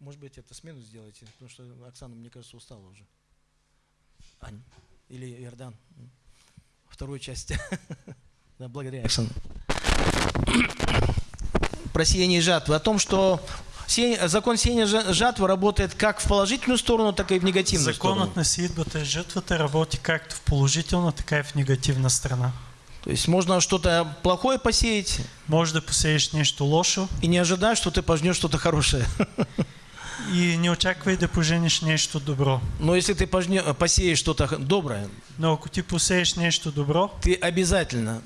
A: Может быть, это смену сделайте, потому что Оксана, мне кажется, устала уже. Ань, или Иордан. М. Вторую часть. Да, благодаря, Оксана. Про сеяние и жатвы. О том, что закон сеяния жатвы работает как в положительную сторону, так и в негативную сторону.
C: Законът на сеитбата и жътвата работи както в положителна, така и в негативна страна.
A: То есть можно что-то плохое посеять
C: Може да посееш нещо лошо
A: и не ожидать, что ты пожнешь что-то хорошее.
C: и не очаквай да поженеш нещо добро.
A: Но если ты пожне- посеешь что-то доброе,
C: Но ако ти посееш нещо добро,
A: ты обязательно,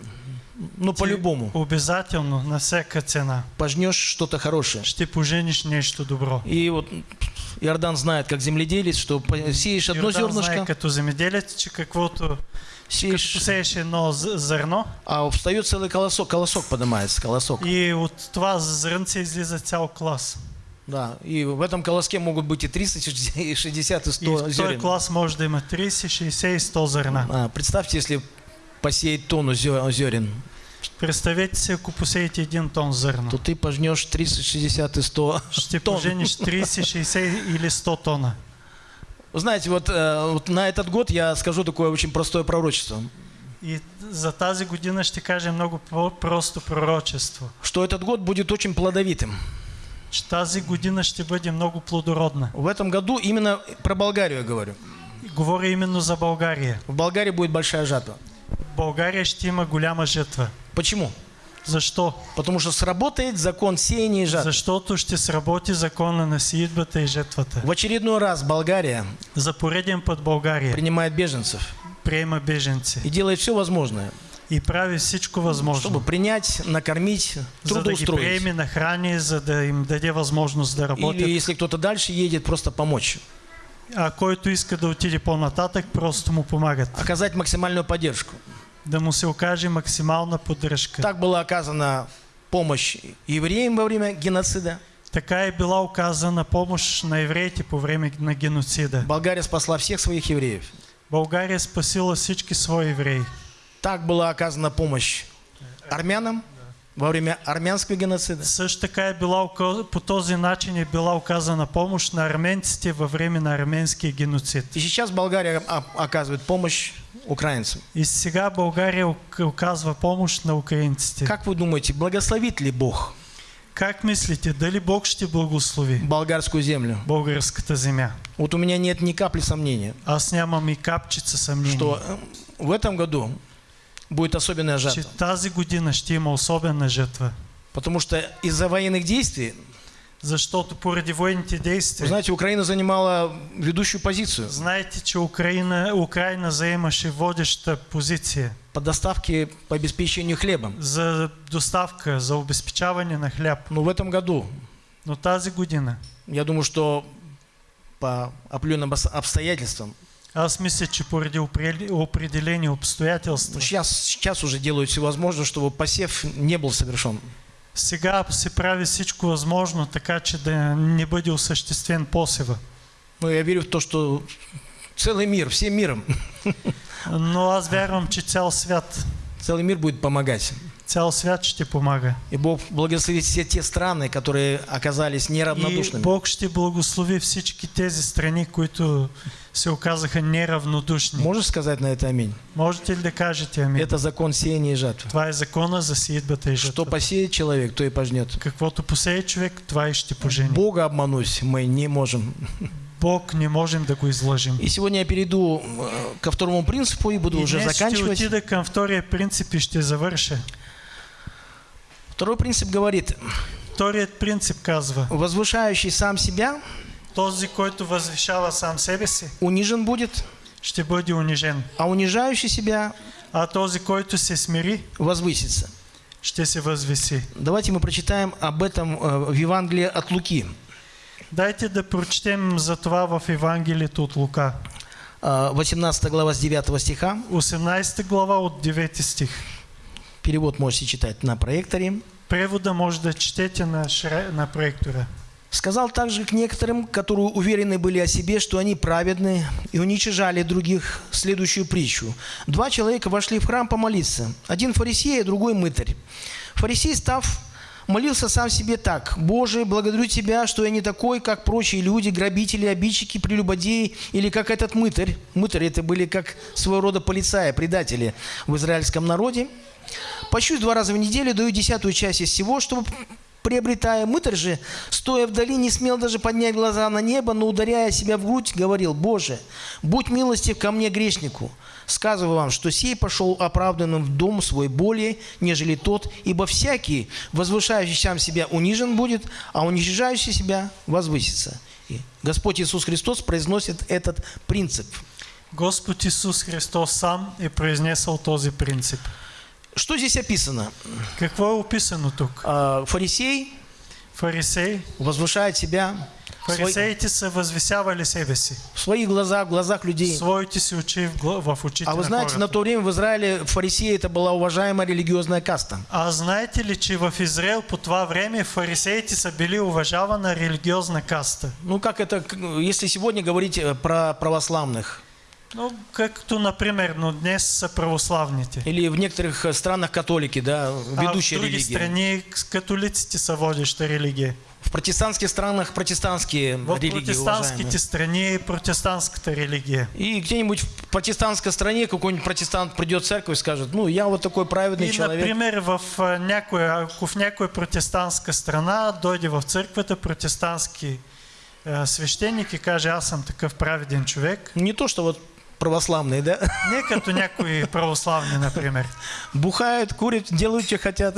A: ну по-любому,
C: обязателно на всяка цена
A: пожнешь что-то хорошее.
C: ще пожениш нещо добро.
A: И вот Иордан знает, как земледелец, что сеешь одно
C: Йордан знае
A: зернышко,
C: като земеделец, че каквото
A: сеешь,
C: посееш едно з- зърно
A: а встает целый колосок, колосок поднимается, колосок.
C: и от това зрънце излиза цял клас.
A: Да, и в этом колоске могут быть и 360, и 60, и
C: И
A: 100
C: в този
A: зерен.
C: клас може да има 30, 60 и 100 зърна.
A: А, представьте, если посеять тонну зерен,
C: Представете си, ако посеете един тон зърно.
A: то ты пожнешь 30, 60 и 100
C: Ще
A: тонн.
C: пожениш 30, 60 или 100 тона.
A: Вы знаете, вот, э, вот на этот год я скажу такое очень простое пророчество,
C: И за тази година ще кажа много по-просто пророчество.
A: что этот год будет очень плодовитым.
C: Тази година ще бъде много плодородна.
A: В этом году именно про Болгарию я говорю.
C: И Говоря именно за България.
A: В Болгарии будет большая жатва.
C: В България ще има голяма жътва.
A: Почему?
C: Защо?
A: Потому что сработает закон сеяния и жатвы.
C: Защото ще сработи закона на сиидбата и жетвата.
A: В очередной раз Болгария
C: За пореден път България
A: принимает беженцев
C: приема беженци
A: и делает все возможное,
C: и прави всичко възможно,
A: чтобы принять, накормить,
C: за да
A: трудоустроить.
C: приеме на храни, за да им даде възможност да работят.
A: Или если кто-то дальше едет, просто помочь.
C: А който иска да отиде по-нататък, просто му помагат.
A: Оказать максимальную поддержку.
C: Да му се окаже максимална поддръжка.
A: Так была оказана помощь евреям во время геноцида.
C: Така е била оказана помощ на евреите по време на геноцида.
A: Болгария спасла всех своих евреев.
C: България спасила всички свои евреи.
A: Так была оказана помощь армянам во время армянского геноцида.
C: Също така е била, по този начин е била оказана помощ на арменците във време на арменския геноцид.
A: И сейчас Болгария а- оказывает помощь украинцам.
C: И сега България ок- оказва помощ на украинците. Как,
A: вы думаете, благословит ли Бог
C: как мислите, дали Бог ще благослови
A: болгарскую землю?
C: българската земя?
A: Вот у меня нет ни капли сомнения,
C: Аз нямам и капчица съмнение,
A: что э, в этом году будет особенная
C: че
A: жатва.
C: тази година ще има особена жътва.
A: Потому что из-за военных действий,
C: Защото поради военните действия,
A: знаете, Украина занимала ведущую позицию
C: знаете, че Украина, Украина заемаше водеща позиция
A: по доставке, по обеспечению хлебом.
C: за доставка, за обезпечаване на хляб.
A: Но в этом году,
C: Но тази година,
A: я думаю, что по определенным обс- обстоятельствам,
C: аз мисля, че поради опре- определени обстоятелства,
A: сейчас, сейчас уже делают все возможное, чтобы посев не был совершен.
C: сега се прави всичко възможно, така че да не бъде осъществен посева.
A: Но я верю в то, что Целый мир, всем миром.
C: Но аз вярвам, че цял свят,
A: Целый мир будет помогать.
C: Цял свят ще помага.
A: И Бог благословит все те страны, которые оказались
C: И
A: неравнодушными.
C: Бог ще благослови всички тези страни, които се оказаха неравнодушни.
A: Можешь сказать на это аминь?
C: Можете ли да кажете амин?
A: Это закон сеяния и жатвы.
C: Това е закона за сеитбата и
A: Что
C: жатвата.
A: посеет человек, то и пожнет.
C: Каквото посее човек, това и ще пожени.
A: Бога обмануть мы не можем.
C: Бог не можем да го излъжим.
A: И сегодня я перейду э, ко второму принципу и буду
C: И
A: уже заканчивать.
C: отида към втория принцип и ще завърша.
A: Второй принцип говорит,
C: Вторият принцип казва,
A: возвышающий сам себя
C: този, който възвишава сам себе си,
A: унижен будет,
C: ще бъде унижен.
A: а унижающий себя
C: А този, който се смири,
A: возвысится.
C: ще се възвиси.
A: Давайте мы прочитаем об этом э, в Евангелии от Луки.
C: Дайте да прочетем за това в Евангелието от Лука.
A: Э, 18 глава с 9 стиха.
C: 18 глава от 9 стих.
A: Перевод можете читать на проекторе.
C: Превода може да четете на, на проектора.
A: Сказал также к некоторым, которые уверены были о себе, что они праведны, и уничижали других, следующую притчу. Два человека вошли в храм помолиться. Один фарисей, а другой мытарь. Фарисей, став, молился сам себе так. «Боже, благодарю Тебя, что я не такой, как прочие люди, грабители, обидчики, прелюбодеи, или как этот мытарь». Мытари это были как своего рода полицаи, предатели в израильском народе. Пощусь два раза в неделю, даю десятую часть из всего, чтобы приобретая. Мытарь же, стоя вдали, не смел даже поднять глаза на небо, но, ударяя себя в грудь, говорил, «Боже, будь милостив ко мне, грешнику. Сказываю вам, что сей пошел оправданным в дом свой более, нежели тот, ибо всякий, возвышающий сам себя, унижен будет, а уничижающий себя возвысится». И Господь Иисус Христос произносит этот принцип.
C: Господ Исус Христос сам е произнесъл този принцип.
A: Что здесь описано?
C: Какво описано тук?
A: А, Фарисей
C: Фарисей,
A: возвышает себя свои-
C: фарисеите са възвисявали себе си.
A: в своих глазах, в глазах людей.
C: Своите си очи в, очите
A: А вы
C: на
A: знаете, на то время в Израиле фарисеи это была уважаемая религиозная каста.
C: А знаете ли, че в Израел по това време фарисеите са били уважавана религиозна каста?
A: Ну, как это, если сегодня говорить э, про православных,
C: Ну, както, например, но днес са православните.
A: или в некоторых э, странах католики, да,
C: А в
A: ведущая
C: други
A: религия.
C: страни с- католиците са водеща религия.
A: В протестантских странах протестантские
C: В
A: религии
C: протестантските
A: уважаемые.
C: страни е протестантската религия.
A: И где-нибудь в протестантской стране какой-нибудь протестант придет в церковь и скажет, ну, я вот такой праведный
C: И,
A: человек.
C: например, в а, някоя, ако в някоя протестантска страна дойде в църквата протестантски а, свещеник и каже, аз съм такъв праведен човек,
A: Не то, что вот православные, да,
C: не като някои православни, например.
A: бухают, курят, делают, что хотят.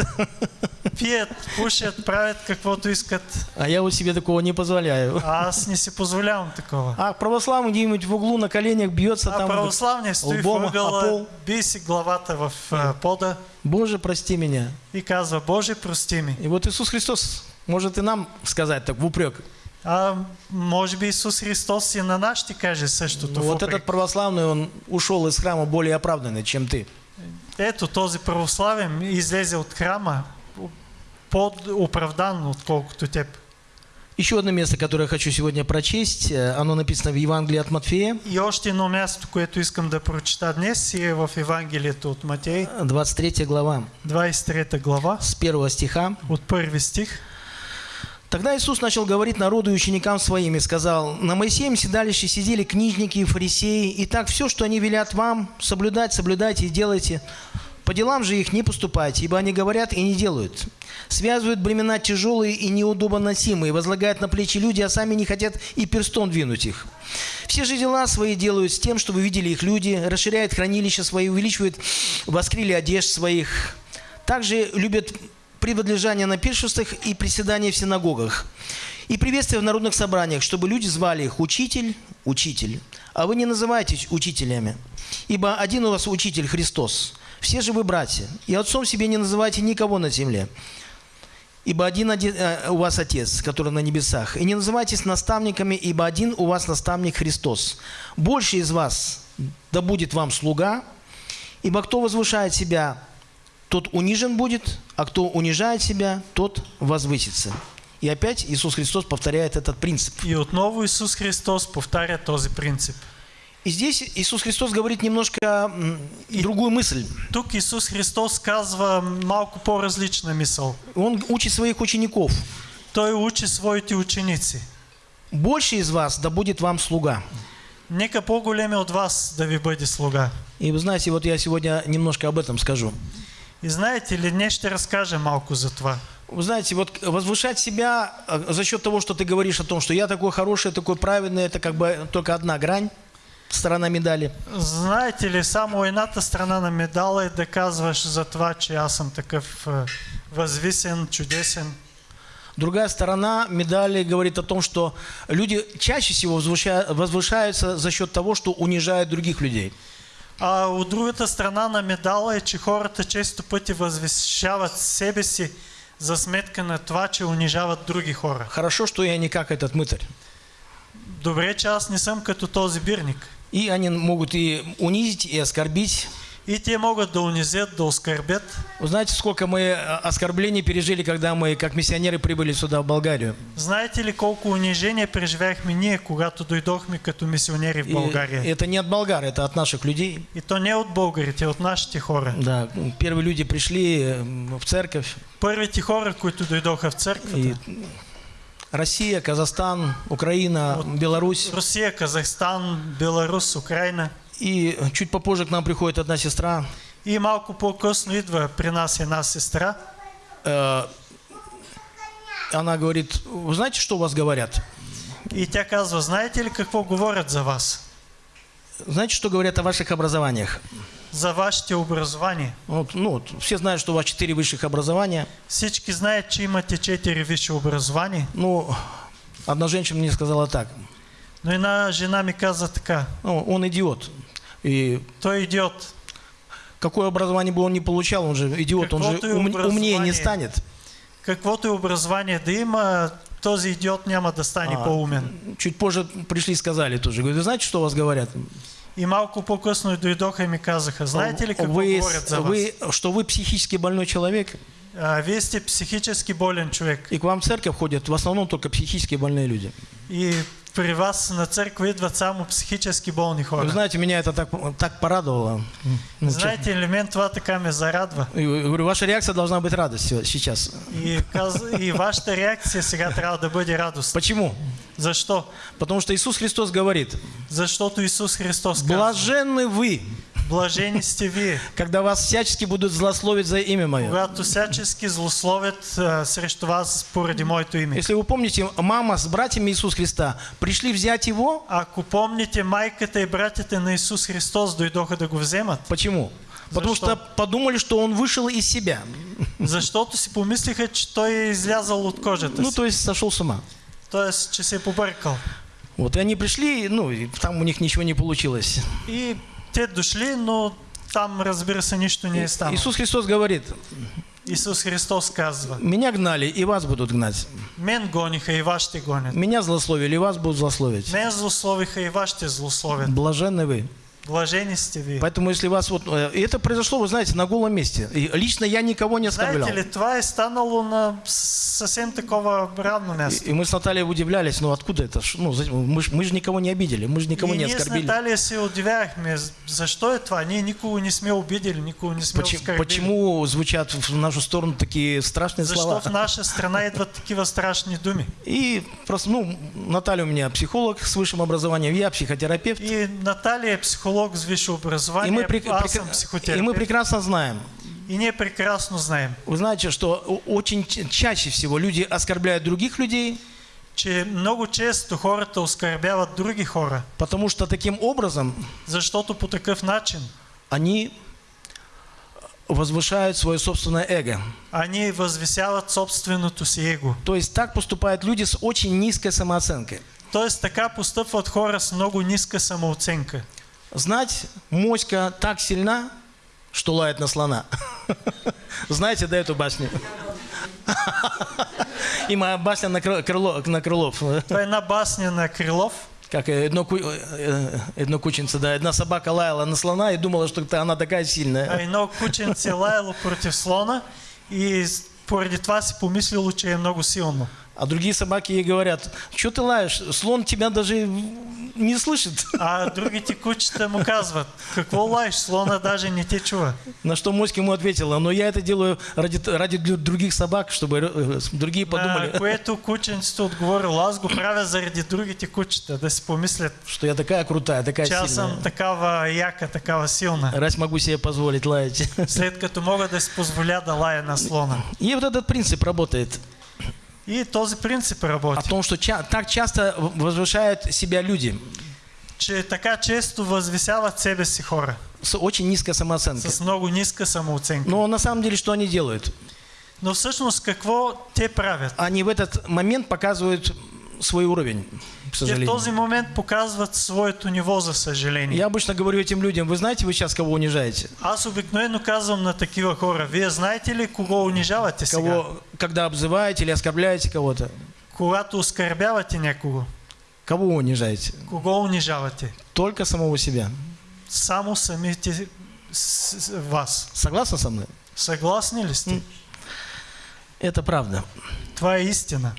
C: Пият, пушат, правят каквото искат,
A: А я вот себе такого не позволяю.
C: а аз не си позволявам такова.
A: А православный где-нибудь в углу на коленях бьется
C: А
A: там.
C: православният стои в
A: лбом о
C: ъгъла,
A: пол.
C: би си главата в а, пода
A: Боже, прости меня.
C: и казва, Боже, прости ми.
A: И вот Иисус Христос может и нам сказать так в упрек.
C: А може би Исус Христос и на каже същото.
A: Ну,
C: в
A: вот этот православный, он ушел из храма более оправданный, чем ты.
C: Ето този православен излезе от храма по-оправдан, отколкото теб.
A: Еще одно место, которое я хочу сегодня прочесть, э, оно написано в Евангелии от Матфея,
C: И още едно място, което искам да прочита днес е в Евангелието от Матей,
A: 23 глава,
C: 23 глава,
A: с 1 стиха.
C: от първи стих.
A: Тогда Иисус начал говорить народу и ученикам своим и сказал, «На Моисеем седалище сидели книжники и фарисеи, и так все, что они велят вам, соблюдать, соблюдайте и делайте. По делам же их не поступайте, ибо они говорят и не делают. Связывают бремена тяжелые и неудобно носимые, возлагают на плечи люди, а сами не хотят и перстом двинуть их. Все же дела свои делают с тем, чтобы видели их люди, расширяют хранилища свои, увеличивают воскрили одежд своих. Также любят преводлежание на пиршествах и приседания в синагогах. И приветствия в народных собраниях, чтобы люди звали их «Учитель, Учитель». А вы не называйтесь учителями, ибо один у вас Учитель Христос. Все же вы братья, и отцом себе не называйте никого на земле. Ибо один, один э, у вас Отец, который на небесах. И не называйтесь наставниками, ибо один у вас наставник Христос. Больше из вас да будет вам слуга, ибо кто возвышает себя, тот унижен будет, а кто унижает себя, тот возвысится. И опять Иисус Христос повторяет этот принцип.
C: И отново Исус Христос повтаря този принцип.
A: И здесь Иисус Христос говорит немножко м, другую мысль.
C: Тук Исус Христос казва малко по-различна мисъл.
A: Он учит своих учеников.
C: Той учи своите ученици.
A: Больше из вас да будет вам слуга.
C: Нека по-големи от вас да ви бъде слуга.
A: И вы знаете, вот я сегодня немножко об этом скажу.
C: И знаете ли, днес ще разкажа малко за това.
A: Вы знаете, вот возвышать себя э, за счет того, что ты говоришь о том, что я такой хороший, такой праведный, это как бы только одна грань, сторона медали.
C: Знаете ли, само едната страна на медала е да казваш за това, че аз съм такъв е, възвисен, чудесен.
A: Другая сторона медали говорит о том, что люди чаще всего возвыша- возвышаются за счет того, что унижают других людей.
C: А от другата страна на медала е, че хората често пъти възвишават себе си за сметка на това, че унижават други хора.
A: Хорошо, что я не как этот мытарь.
C: Добре, че аз не съм като този бирник.
A: И они могут и унизить, и оскорбить.
C: И те могат да унизят, да оскърбят.
A: Вы знаете, сколько мы э, оскорблений пережили, когда мы, как миссионеры, прибыли сюда, в Болгарию?
C: Знаете ли колко унижения преживяхме ние, когато дойдохме като мисионери в
A: И
C: България?
A: это не от болгар, это от наших людей.
C: И то не от българите, от нашите хора.
A: Да, первые люди пришли в церковь.
C: Първите хора, които дойдоха в
A: И
C: църквата.
A: Россия, Казахстан, Украина, Беларусь.
C: Русия, Казахстан, Беларус, Украина.
A: И чуть попозже к нам приходит одна сестра.
C: И малко по-късно идва при нас една сестра.
A: э, Она говорит, вы знаете, что у вас говорят?
C: И тя казва, знаете ли какво говорят за вас?
A: Знаете, что говорят о ваших образованиях?
C: За вашите образования.
A: Вот, ну, вот, все знают, что у вас четыре высших образования.
C: Всички знаят, че имате четири висши образования.
A: Ну, одна женщина мне сказала так.
C: Но една жена ми каза така.
A: Ну, он идиот. И
C: Той е идиот.
A: какое образование бы он ни получал, он же идиот, он же ум- умнее не станет.
C: Каквото и образование да има, този идиот няма да стане
A: А,
C: по-умен.
A: Чуть позже пришли и сказали тоже. Говорят, вы знаете, что у вас говорят?
C: И малко по-късно дойдоха и ми казаха, знаете ли какво
A: вы,
C: говорят за вас?
A: вы, что вы психически больной человек,
C: А, вие сте психически болен човек.
A: и к вам в церковь ходят в основном только психически больные люди.
C: И при вас на църква идват само психически болни
A: Вы
C: хора.
A: знаете, меня это так, так порадовало. Ну, честно.
C: Знаете ли, мен това така ме зарадва.
A: И Говорю, ваша реакция должна быть радость се- сейчас.
C: И, и вашата реакция сега трябва да бъде.
A: Почему?
C: Защо?
A: Потому что Иисус Христос говорит,
C: Защото Исус Христос казва,
A: блаженны вы,
C: блажени сте вие,
A: когда вас всячески будут злословить за имя Мое.
C: когато всячески злословят срещу вас поради моето име.
A: Если вы помните, мама с братьями Иисуса Христа пришли взять Его.
C: Ако помните, майката и братята на Исус Христос дойдоха да го вземат,
A: Почему? Потому
C: что?
A: что подумали, что Он вышел из себя.
C: защото си помислиха, че той е излязал от кожата
A: Ну, то есть сошел с ума.
C: Тоест, че се побъркал.
A: Вот, и они пришли, ну, и там у них ничего не получилось.
C: И те дошли, но там, разбира се, нищо не е станало.
A: Иисус Христос говорит,
C: Исус Христос казва,
A: меня гнали, и вас будут гнать.
C: мен гониха и вас ще гонят.
A: Меня злословили, и вас будут злословить.
C: Мен злословиха и вас ще злословят.
A: Блаженны вы.
C: Блажени сте вие.
A: Поэтому, если вас вот... э, И это произошло, вы знаете, на голом месте. И лично я никого не оскорблял.
C: Знаете ли, това е станало на с- съвсем такова ранно място.
A: И мы с Натальей удивлялись, ну откуда это? Ну, за- мы, мы же никого не обидели, мы же никого
C: и
A: не
C: ние с
A: оскорбили.
C: Наталия се удивяхме, з- защо е това? Ние никого не сме обидели, никого не сме
A: Почему,
C: оскорбили.
A: почему звучат в нашу сторону такие страшные
C: Защо
A: слова?
C: в наша страна идват такива страшни думи?
A: И просто, ну, Наталья у меня психолог с высшим образованием, я психотерапевт.
C: И Наталия е психолог с висше
A: И мы,
C: съм
A: и мы прекрасно знаем,
C: И ние прекрасно знаем,
A: вы знаете, что очень чаще всего люди оскорбляют других людей,
C: че много често хората оскърбяват други хора,
A: потому что таким образом
C: защото по такъв начин
A: они возвышают свое собственное эго.
C: они възвисяват собственото си его.
A: То есть так поступают люди с очень низкой самооценкой.
C: Тоест така постъпват хора с много ниска самооценка.
A: Знать, моська так сильна, что лает на слона. Знаете, да, эту басню? И моя басня на, кры- крыло, на крылов.
C: Една басня на Крилов.
A: Как э, едно, ку- э, едно кученце, да, одна собака лаяла на слона и думала, что она такая
C: А
A: сильная.
C: едно кученце лаяло против слона и поради това си помислило, че е много силно.
A: А другие собаки ей говорят, что ты лаешь, слон тебя даже не слышит.
C: А другите кучета му казват, какво лаеш, слона даже не те чува.
A: На что Моська ему ответила, но я это делаю ради, ради дру- других собак, чтобы э, другие
C: На
A: подумали,
C: което кученцето отговорило, аз го правя заради другите кучета, да си помислят,
A: что я такая крутая, такая
C: че
A: сильная.
C: съм такава яка, такава силна.
A: Раз могу себе позволить лаять.
C: След като мога да си позволя да лая на слона.
A: И вот этот принцип работает.
C: И този принцип
A: О
C: работи.
A: том, что ча- так часто возвышают себя люди
C: Че така често възвисяват себе си хора
A: с очень низкой самооценкой.
C: с много ниска самооценка.
A: Но на самом деле что они делают?
C: Но всъщност какво те правят?
A: Они в этот момент показывают свой уровень, к
C: Те в
A: сожалению.
C: този момент показват своето ниво, за съжаление.
A: Я обычно говорю этим людям, вы знаете, вы сейчас кого унижаете?
C: Аз обикновено казвам на такива хора, вие знаете ли кого унижавате сега?
A: Кого, когда обзываете или оскорбляете кого-то?
C: Когато оскърбявате някого,
A: Кого вы унижаете?
C: кого унижавате?
A: Только самого себя.
C: Само самите вас.
A: Согласны со мной?
C: Съгласни ли сте?
A: Это правда.
C: Е истина.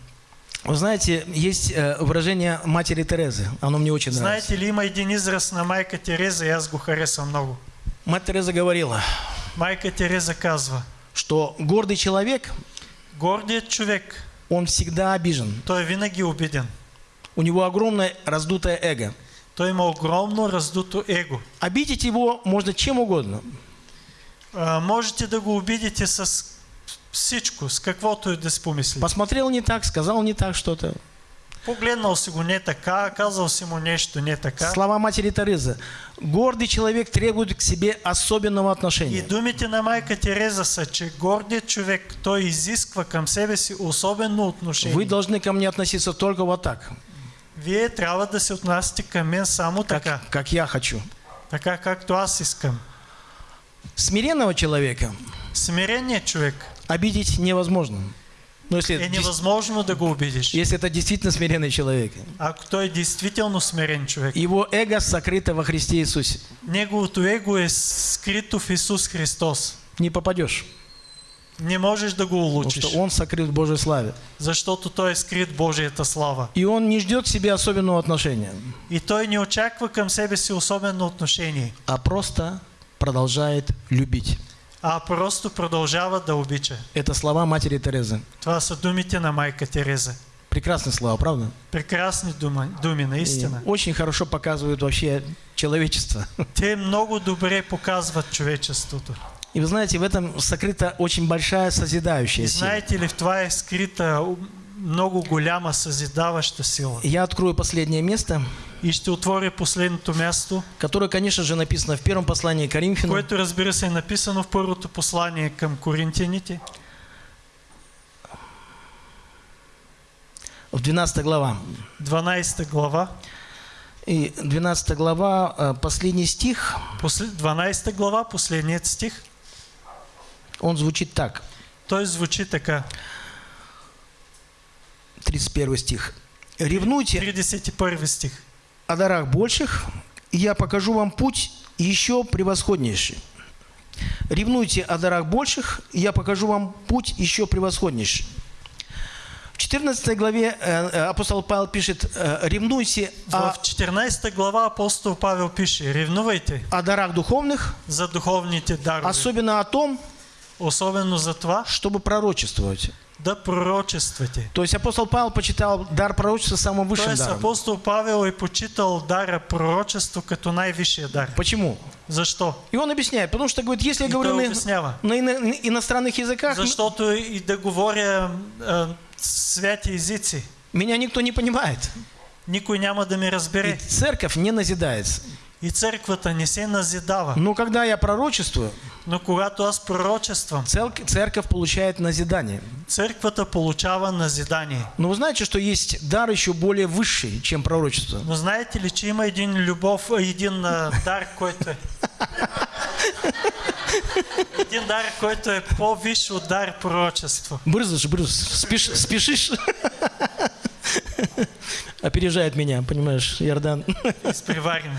A: Вы знаете, есть э, выражение матери Терезы. Оно мне очень нравится.
C: Знаете ли, един израз на майка Тереза и аз го харесвам много.
A: Мать Тереза говорила,
C: Майка Тереза казва,
A: что гордый человек,
C: гордият човек,
A: он всегда обижен.
C: той е винаги обиден.
A: У него огромное раздутое эго.
C: Той има огромно раздуто его.
A: Обидеть его можно чем угодно.
C: А, можете да го обидите с всичко, с каквото и да си помислите.
A: Посмотрел не так, сказал не так что-то.
C: Погледнал си го не така, казал си му нещо не така.
A: Слова матери Терезы. Гордый человек требует к себе особенного
C: И
A: отношения.
C: думите на майка Тереза са, че гордият човек, той изисква към себе си особено отношение.
A: Вы должны ко мне относиться только вот так,
C: Вие трябва да се отнасяте към мен само така,
A: как, как я хочу.
C: така както аз искам.
A: Смиренного человека
C: Смиреният човек
A: обидеть невозможно. Но если,
C: е
A: дес-
C: невъзможно да го обидиш.
A: если это действительно смиренный человек.
C: Ако той е действително смирен човек.
A: Его эго сокрыто во Христе Иисусе.
C: Неговото его е скрито в Исус Христос.
A: Не попадешь,
C: Не можеш да го
A: потому что он сокрыт в Божьей славе.
C: защото той е скрит в Божията слава.
A: И он не ждет себе особенного отношения,
C: И той не очаква към себе си особено отношение,
A: а просто продолжает любить.
C: А просто продължава да обича.
A: Это слова матери Терезы.
C: Това са думите на майка Тереза.
A: Прекрасные слова, правда?
C: Прекрасни дума, думи,
A: И
C: наистина.
A: очень хорошо показывают вообще человечество.
C: Те много добре показват човечеството.
A: И вы знаете, в этом сокрыта очень большая созидающая
C: И
A: сила.
C: знаете ли, в това е скрита много голяма съзидаваща сила.
A: Я открою последнее место,
C: И ще отворя последното място,
A: которое, конечно же, написано в первом послании к Коринфянам,
C: което разбира се е написано в първото послание към коринтияните,
A: в 12 глава.
C: 12 глава.
A: И 12 глава, э, последний стих,
C: После- 12 глава, последният стих,
A: он звучит так,
C: той звучи така.
A: 31 стих. «Ревнуйте
C: 31 стих.
A: о дарах больших, и я покажу вам путь еще превосходнейший. Ревнуйте о дарах больших, и я покажу вам путь еще превосходнейший. В 14 главе э, э, апостол Павел пишет, э, ревнуйте о,
C: В 14 глава апостол Павел пише, ревнувайте
A: о дарах духовных,
C: за духовните дарове,
A: особенно о том,
C: особено за това
A: чтобы пророчествовать.
C: Да пророчествате.
A: То есть апостол Павел почитал дар пророчества самым высшим
C: Тоест
A: даром.
C: апостол Павел е почитал дара пророчество като най-висшия дар.
A: Почему?
C: Защо?
A: И он объясняет, потому что, говорит, если я
C: И
A: говорю на,
C: обяснява.
A: на ино- иностранных языках,
C: Защото и да говоря а, святи езици,
A: меня никто не понимает.
C: никой няма да ме
A: И
C: разбере.
A: церковь не назидается.
C: И църквата не се назидава.
A: Но когда я пророчествую,
C: Но когато аз пророчествам,
A: цел- церковь получает назидание.
C: църквата получава назидание.
A: Но вы знаете, что есть дар еще более высший, чем пророчество.
C: Но знаете ли, че има един любов, а, а, дар, който е... един дар, който е по-висш от дар пророчество.
A: Брызжешь, брыз, спеш- спешишь. Опережает меня, понимаешь, Иордан.
C: Изпреварено.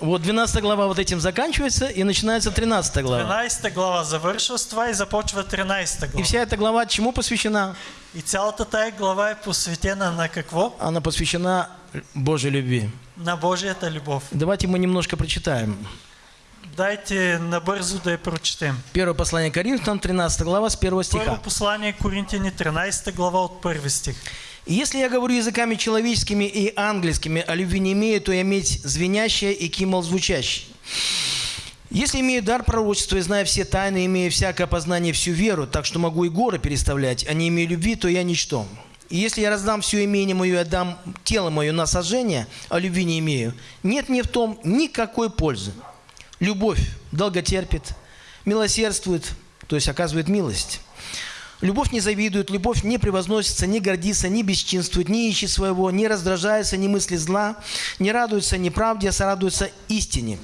A: Вот 12 глава вот этим заканчивается, и начинается 13 глава.
C: 12 глава завършва с това и започва 13
A: И
C: глава.
A: вся эта глава чему посвящена?
C: И цялата тая глава е посветена на какво?
A: Она посвящена Божьей любви.
C: На Божията любов.
A: Давайте мы немножко прочитаем.
C: Дайте набързо да я прочетем.
A: Первое послание Коринфянам, 13 глава, с 1
C: Първо
A: стиха.
C: послание Коринтияни, 13 глава от първи стих.
A: «И «Если я говорю языками человеческими и ангельскими, а любви не имею, то я иметь звенящее и кимол звучащий. Если имею дар пророчества и знаю все тайны, имею всякое познание, всю веру, так что могу и горы переставлять, а не имею любви, то я ничто. И если я раздам все имение мое и отдам тело мое на сожжение, а любви не имею, нет мне в том никакой пользы. Любовь долготерпит, милосердствует, то есть оказывает милость. Любовь не завидует, любовь не превозносится, не гордится, не бесчинствует, не ищет своего, не раздражается, не мыслит зла, не радуется неправде, а сорадуется истине.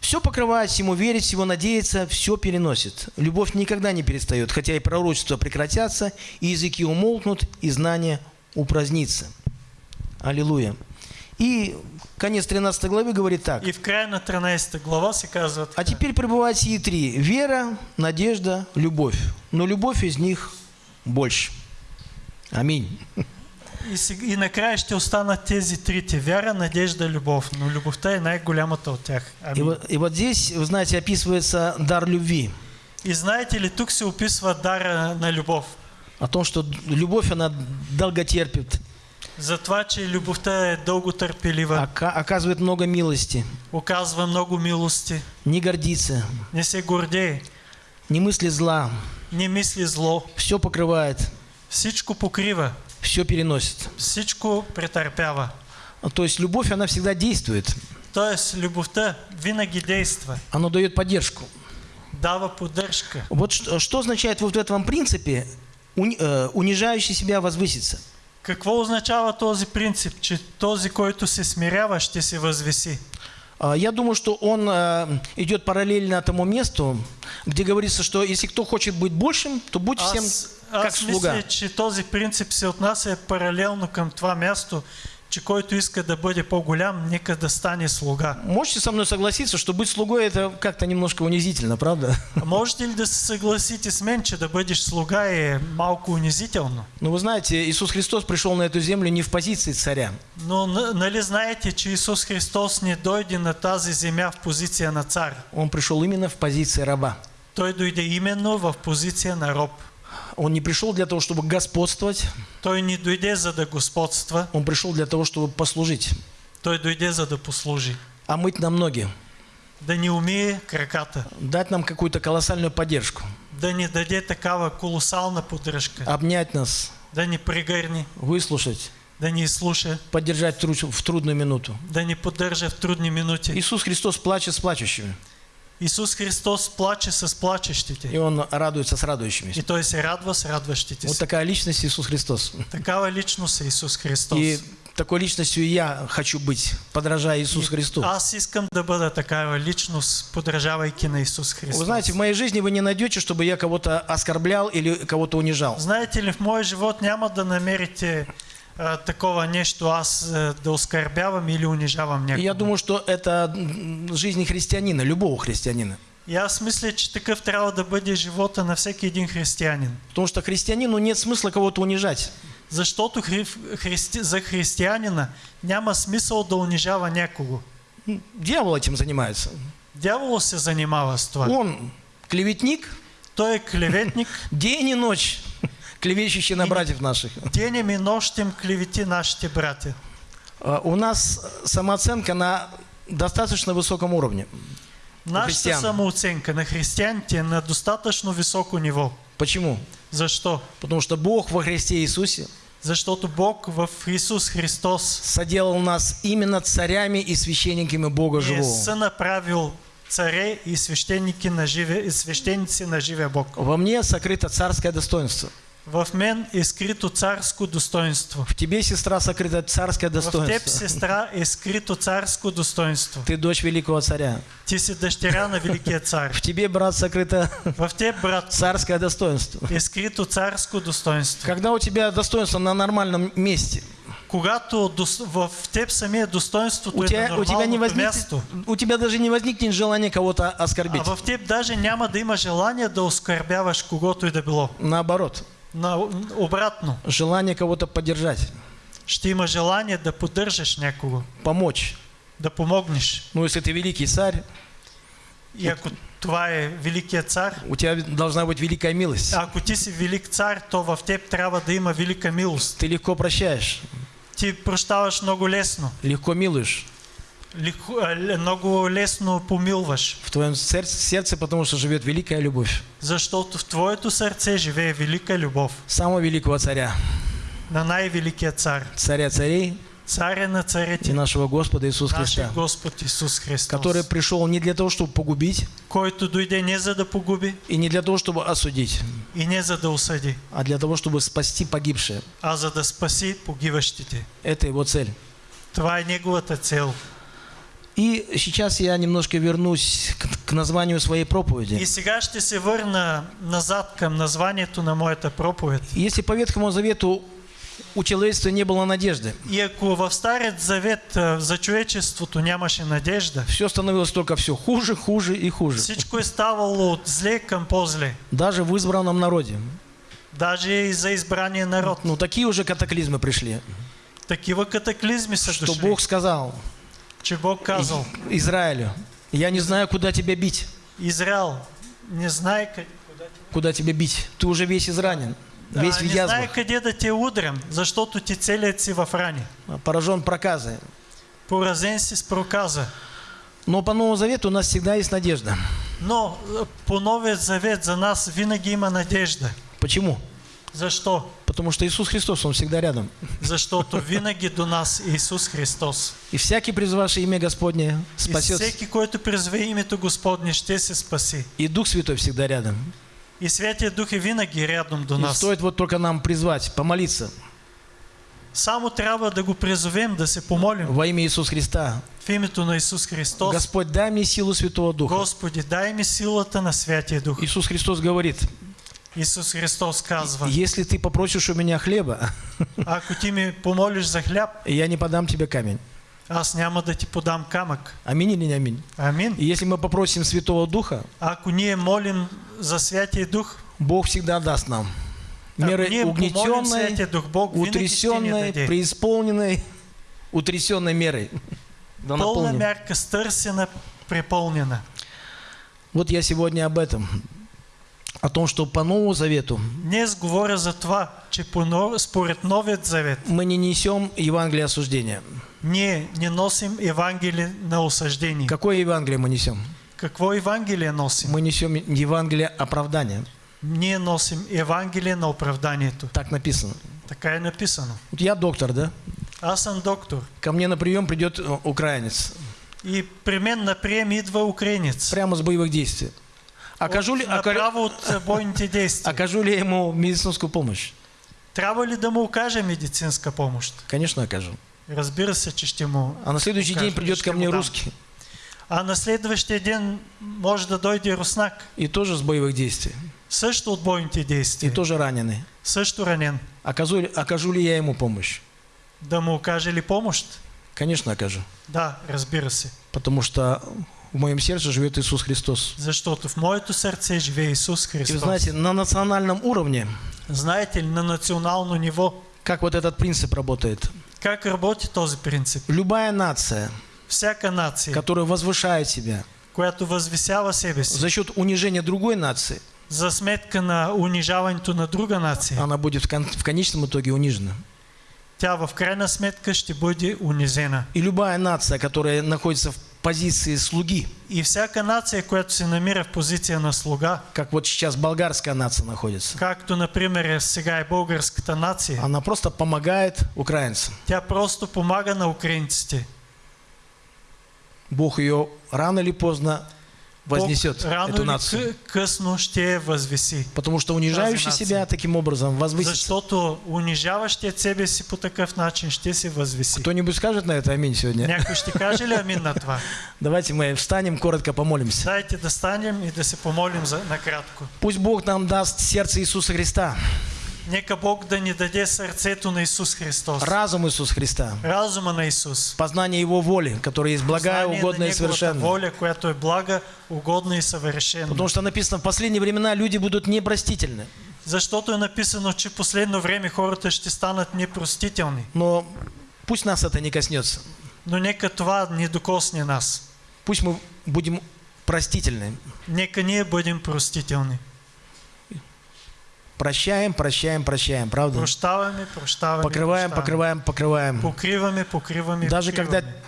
A: Все покрывает, всему верит, всего надеется, все переносит. Любовь никогда не перестает, хотя и пророчества прекратятся, и языки умолкнут, и знания упразднится. Аллилуйя. И конец 13 главы говорит так.
C: И в края на 13 глава се казва
A: А теперь пребывают сии три. Вера, надежда, любовь. Но любовь из них больше. Аминь.
C: И, и накрая ще останат тези трите. Вяра, надежда, любов. Но любовта е най-голямата от тях.
A: И вот, и вот здесь, вы знаете, описывается дар любви.
C: И знаете ли, тук се описва дара на любов.
A: О том, что любовь, она долготерпит,
C: За това, че любовта е дълго търпелива,
A: ока- оказывает много милости,
C: оказва много милости,
A: не гордится,
C: не се гордее,
A: не мысли зла,
C: не мисли зло,
A: все покрывает,
C: всичко покрива,
A: все переносит.
C: всичко претърпява.
A: То есть любовь, она всегда действует.
C: Тоест, любовта винаги действа,
A: Она дает поддержку.
C: дава поддръжка.
A: Вот что, что означает вот в этом принципе уни- э, унижающий себя возвыситься?
C: Какво означава този принцип, че този, който се смирява, ще се възвиси?
A: А, Я думаю, что он э, идет параллельно тому месту, где говорится, что если кто хочет быть большим, то будь всем
C: Аз,
A: как
C: аз
A: слуга.
C: мисля, че този принцип се отнася паралелно към това място, че който иска да бъде по-голям, нека да стане слуга.
A: Можете со мной согласиться, что быть слугой это как-то немножко унизительно, правда?
C: А можете ли да се съгласите с мен, че да бъдеш слуга е малко унизително?
A: Но вы знаете, Иисус Христос пришел на эту землю не в позиции царя.
C: Но нали знаете, че Исус Христос не дойде на тази земя в позиция на цар.
A: Он пришел именно в позиции раба.
C: Той дойде именно в позиция на роб.
A: Он не пришел для того, чтобы господствовать,
C: Той не дойде за да господства,
A: он пришел для того, чтобы послужить,
C: той дойде за да послужи.
A: а мыть нам ноги,
C: Да ни умие краката,
A: дать нам какую-то колоссальную поддержку,
C: да ни даде такава колосална поддръжка,
A: обнять нас,
C: да ни пригърни,
A: выслушать,
C: да ни изслуша,
A: поддержать в тру- в трудную минуту.
C: да ни поддържа в трудни минути.
A: Иисус Христос плачет с плачущими,
C: Исус Христос плаче с
A: и
C: плачещите.
A: Он радуется с
C: И
A: радующимися.
C: Той се радва с радващите
A: Вот такая личность Иисус Христос.
C: Такава личност е Исус Христос.
A: И такой личностью я хочу быть, подражая Иисусу Христу.
C: Аз искам да бъда такава личност, подражавайки на Исус Христос.
A: Вы знаете, в моей жизни вы не найдете, чтобы я кого-то оскорблял или кого-то унижал.
C: Знаете ли, в моя живот няма да намерите а, такова нещо, аз а, да оскърбявам или унижавам
A: И
C: някого.
A: я думаю, что это жизнь христианина, любого христианина.
C: И аз мисля, че такъв трябва да бъде живота на всеки един християнин.
A: Потому что христианину нет смысла кого-то унижать.
C: Защото хри... христи... за християнина няма смисъл да унижава някого.
A: М, Дьявол этим занимается.
C: Дяволът се занимава с това.
A: Он клеветник,
C: Той е клеветник,
A: день и ночь, клевещущий на
C: И-
A: братьев наших.
C: денем и нощем клевети нашите братя.
A: А, У нас самооценка на достаточно высоком уровне. Християн.
C: самооценка на християните е на достатъчно високо ниво.
A: Почему?
C: Защо?
A: Потому что Бог во Христе Иисусе
C: Защото Бог в Исус Христос
A: соделал нас именно царями и священниками Бога живого.
C: сънаправил царе и свещеники на живе, и свещеници на живия Бог.
A: Во мне сокрыто царское достоинство.
C: В мен е скрито царско достоинство.
A: В тебе, сестра, сокрыто царское
C: В теб,
A: достоинство.
C: сестра, е скрито царско достоинство.
A: Ты дочь великого царя.
C: Ти си дъщеря на Великия цар.
A: В тебе, брат, сокрыто
C: В теб, брат,
A: царское достоинство.
C: е скрито царско достоинство.
A: Когда у тебя достоинство на нормальном месте,
C: Когато в теб самия достоинството
A: у
C: е
A: тебя,
C: на
A: у тебя не
C: място,
A: возникнет, у тебя даже не возникнет желания кого-то
C: а
A: оскорбить.
C: в теб даже няма да има желание да оскърбяваш когото и да било.
A: Наоборот,
C: на, обратно.
A: желание кого-то поддержать,
C: Ще има желание да поддържаш някого,
A: помочь.
C: да помогнеш.
A: Ну, если ты великий царь,
C: И ако това е великият цар,
A: у тебя должна быть великая милость.
C: ако ти си велик цар, то в теб трябва да има велика милост.
A: Ты легко прощаешь,
C: Ти прощаваш много лесно.
A: легко милуешь
C: много лесно помилваш.
A: в твоем сер- сердце, потому что живет великая любовь
C: Защото в твоето сърце живее велика любов
A: самого великого царя,
C: на най-великия цар.
A: царя царей
C: Царя на
A: и
C: царете,
A: нашего Господа Иисуса Христа,
C: Господ Исус Христос,
A: который пришел не для того, чтобы погубить,
C: който дойде не за да погуби
A: и не для того, чтобы осудить,
C: и не за да осъди,
A: а для того, чтобы спасти погибшие.
C: а за да спаси погиващите.
A: Это его цель.
C: Е неговата цел.
A: И сейчас я немножко вернусь к, к названию своей
C: И
A: проповеди.
C: сега ще се върна назад към названието на моята проповед.
A: Если по Ветхому Завету у человечества не было надежды,
C: И ако в Старият Завет а, за човечеството нямаше надежда,
A: все становилось только все хуже, хуже и хуже.
C: всичко е ставало от зле към по-зле.
A: Даже в избранном народе.
C: Даже и за избрания народ.
A: Ну, такие уже катаклизмы пришли,
C: Такива катаклизми са
A: что
C: дошли,
A: Бог сказал
C: че Бог казал,
A: И- Израилю, я не знаю, куда тебя бить,
C: Израел не знае къде,
A: куда тебя бить. Ты уже весь изранен, весь
C: а,
A: в
C: не знае
A: язвах,
C: къде да те удрям, защото ти целият си в рани.
A: поражен проказой.
C: Поразен си с проказа.
A: Но по Новому Завету у нас всегда есть надежда.
C: Но а, по Новия Завет за нас винаги има надежда.
A: Почему?
C: Защо?
A: Потому что Иисус Христос, Он всегда рядом.
C: Защото винаги до нас е Исус Христос.
A: И всякий, призвавший имя Господне,
C: И
A: спасется.
C: всеки, който призве името Господне, ще се спаси.
A: И Дух Святой всегда рядом.
C: И Святия Дух е винаги рядом до
A: И
C: нас.
A: стоит вот только нам призвать, помолиться
C: Само трябва да го призовем, да се помолим
A: во имя Иисуса Христа.
C: в името на Исус Христос.
A: Господь, дай мне силу Святого Духа.
C: Господи, дай ми силата на Святия Дух.
A: Иисус Христос говорит,
C: Исус Христос казва,
A: если ты попросишь у меня хлеба,
C: ако ти ми помолиш за хляб,
A: я не подам тебе камень.
C: аз няма да ти подам камък.
A: Аминь или не аминь?
C: Амин.
A: И если мы попросим Святого Духа,
C: Ако ние молим за Святия Дух,
A: Бог всегда даст нам. Меры угнетенной,
C: Дух, Бог
A: утрясенной, преисполненной, утрясенной мерой. Да наполним.
C: мярка, стърсена, преполнена.
A: Вот я сегодня об этом. О том, что по Новому Завету
C: Днес говоря за това, че по, нов- според Новият Завет
A: мы не несем Евангелие осуждения.
C: ние не носим Евангелие на осъждение.
A: Какое Евангелие мы несем?
C: Какво Евангелие носим?
A: Мы несем Евангелие оправдания.
C: Ние носим Евангелие на оправданието.
A: Так написано.
C: Така е написано.
A: Вот я доктор, да?
C: Аз съм доктор
A: Ко мне на прием придет э, украинец.
C: и при мен на прием идва украинец.
A: Прямо с боевых действий. Окажу ли,
C: От-
A: ока-
C: направо от бойните действия.
A: окажу ли ему медицинскую помощь?
C: Трябва ли да му окаже медицинска помощ?
A: Конечно, окажу.
C: Разбира се, че ще му
A: А на следующий день придет ко мне русский.
C: А на следващия ден може да дойде руснак,
A: И тоже с боевых действий.
C: също от бойните
A: И
C: действия,
A: тоже раненый.
C: също ранен.
A: Окажу, ли- окажу ли я ему помощь?
C: Да окаже ли помощ?
A: Конечно, окажу.
C: Да, разбира се.
A: Потому что в моем сердце живет Иисус Христос.
C: Защото в моето сърце живее Исус
A: И вы
C: Христос.
A: знаете, на национальном уровне,
C: Знаете ли, на национално ниво,
A: как вот этот принцип работает.
C: как работи този принцип?
A: Любая нация,
C: Всяка нация,
A: которая возвышает себя
C: която възвисява себе си
A: за счет унижения другой нации,
C: за сметка на унижаването на друга нация,
A: она будет в, кон- в конечном итоге унижена.
C: тя в крайна сметка ще бъде унизена.
A: И любая нация, которая находится в позиции слуги,
C: И всяка нация, която се намира в позиция на слуга,
A: как вот сейчас болгарская нация находится,
C: както например сега е българската нация,
A: она просто помогает украинцам.
C: тя просто помага на украинците.
A: Бог ее рано или поздно вознесет,
C: Бог рано
A: эту нацию. Потому что унижающий себя таким образом возвысится. Кто-нибудь скажет на это аминь сегодня?
C: Някой ще каже ли амин на това?
A: Давайте мы встанем, коротко помолимся.
C: Дайте да станем и да се помолим за, накратко.
A: Пусть Бог нам даст сердце Иисуса Христа,
C: Нека Бог да ни даде сърцето на Исус Христос.
A: разум Иисуса Христа,
C: Разума на Исус.
A: познание Его воли, которая есть благая, угодная
C: на
A: и совершенная.
C: воля, която е блага, угодна и съвършена.
A: Потому что написано, в последние времена люди будут непростительны.
C: Защото е написано, че последно време хората ще станат непростителни.
A: Но пусть нас это не коснется.
C: Но нека това не докосне нас.
A: Пусть мы будем простительны.
C: Нека ние бъдем простителни.
A: Прощаем, прощаем, прощаем, правда?
C: Прощаваме, прощаваме.
A: Покрываем,
C: прощаваме.
A: покрываем, покрываем.
C: Покриваме, покриваме.
A: Даже когда
C: покриваме.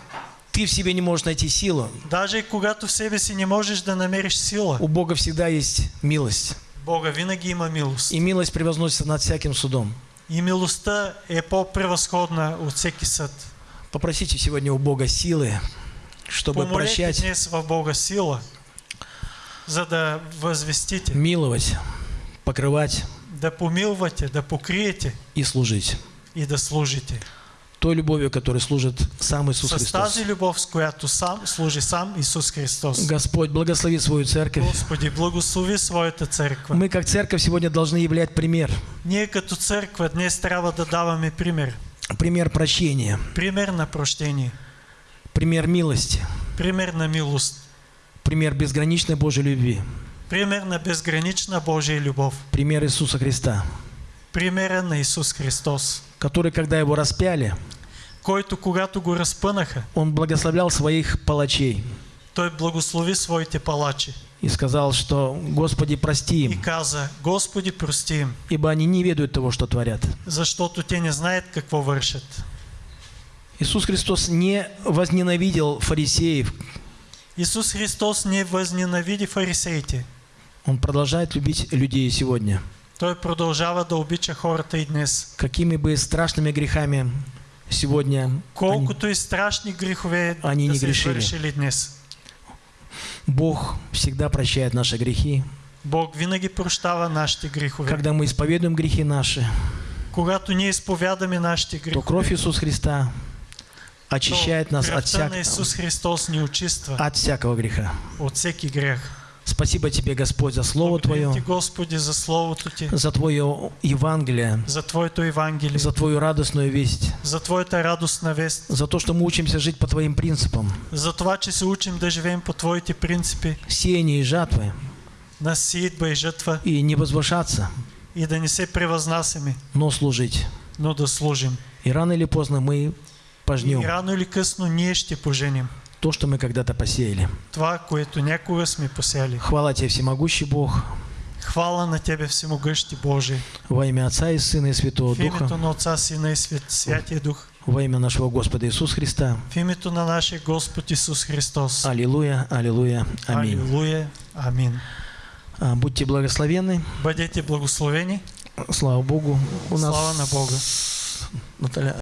A: ты в себе не можешь найти силу,
C: Даже и когато в себе си не можеш да намериш сила,
A: у Бога всегда есть милость.
C: Бога винаги има милост.
A: И милость превозносится над всяким судом.
C: И милостта е по-превъзходна от всеки съд.
A: Попросите сегодня у Бога силы, чтобы
C: Помолете
A: прощать,
C: днес в Бога сила, за да възвестите,
A: миловать, покрывать
C: да помилвате, да покриете
A: и служить.
C: и да служите.
A: Той любовью, которой служит сам Иисус
C: С
A: Христос.
C: тази любов, с която сам служи сам Исус Христос.
A: Господь, благослови свою церковь.
C: Господи, благослови своята църква.
A: Мы, как церковь, сегодня должны являть пример.
C: Ние като църква днес трябва да даваме пример.
A: Пример прощения,
C: Пример на прощение.
A: пример милости,
C: Пример на милост.
A: пример безграничной Божьей любви,
C: Пример на безгранична Божия любов.
A: пример Иисуса Христа,
C: Примера на Исус Христос,
A: который, когда его распяли,
C: който когато го разпънаха,
A: он благословлял своих палачей
C: той благослови своите палачи
A: и сказал, что «Господи, прости
C: и
A: им,
C: каза, Господи, прости им,
A: ибо они не ведают того, что творят».
C: защото те не знаят какво вършат.
A: Иисус Христос не возненавидел фарисеев,
C: Исус Христос не възненавиди фарисеите.
A: Он продолжает любить людей сегодня.
C: Той продължава да обича хората и днес.
A: Какими бы страшными грехами сегодня они-
C: Колкото и страшни грехове
A: Они
C: да
A: не грешили.
C: днес.
A: Бог всегда прощает наши грехи.
C: Бог винаги прощава нашите грехове.
A: Когда мы исповедуем грехи наши,
C: Когато ние изповядаме нашите
A: то
C: грехове,
A: кровь Иисуса Христа
C: то
A: очищает нас от, всяк-
C: Христос очиства
A: от всякого греха.
C: от всеки грех.
A: Спасибо Тебе, Господь, за Слово
C: Ти,
A: Твое,
C: Господи, за Словото Ти,
A: за Твое Евангелие,
C: за Твоето Евангелие,
A: за Твою радостную весть,
C: за Твоята радостна вест,
A: за то, что мы учимся жить по Твоим принципам.
C: за това, че се учим да живеем по Твоите принципи.
A: Сеяние и жатвы,
C: на сеитба и жътва
A: и не возвышаться,
C: и да не се превъзнасяме,
A: но служить.
C: но да служим.
A: И рано или поздно мы
C: И
A: пожнем
C: рано или късно ние ще поженим
A: то, что мы когда-то посеяли.
C: това, което някога сме посяли.
A: Хвала Тебе, всемогущий Бог,
C: Хвала на Тебе, Всемогъщи Божий.
A: во имя Отца и Сына и Святого
C: В името
A: Духа,
C: на Отца, Сина и Свят, Святия Дух.
A: во имя нашего Господа Иисуса Христа.
C: В името на нашия Господ Исус Христос.
A: Аллилуйя, аллилуйя, аминь.
C: Аллилуйя. Амин.
A: А, Будьте благословенны.
C: Бъдете благословени.
A: Слава Богу. У нас
C: Слава на Бога.
A: Наталья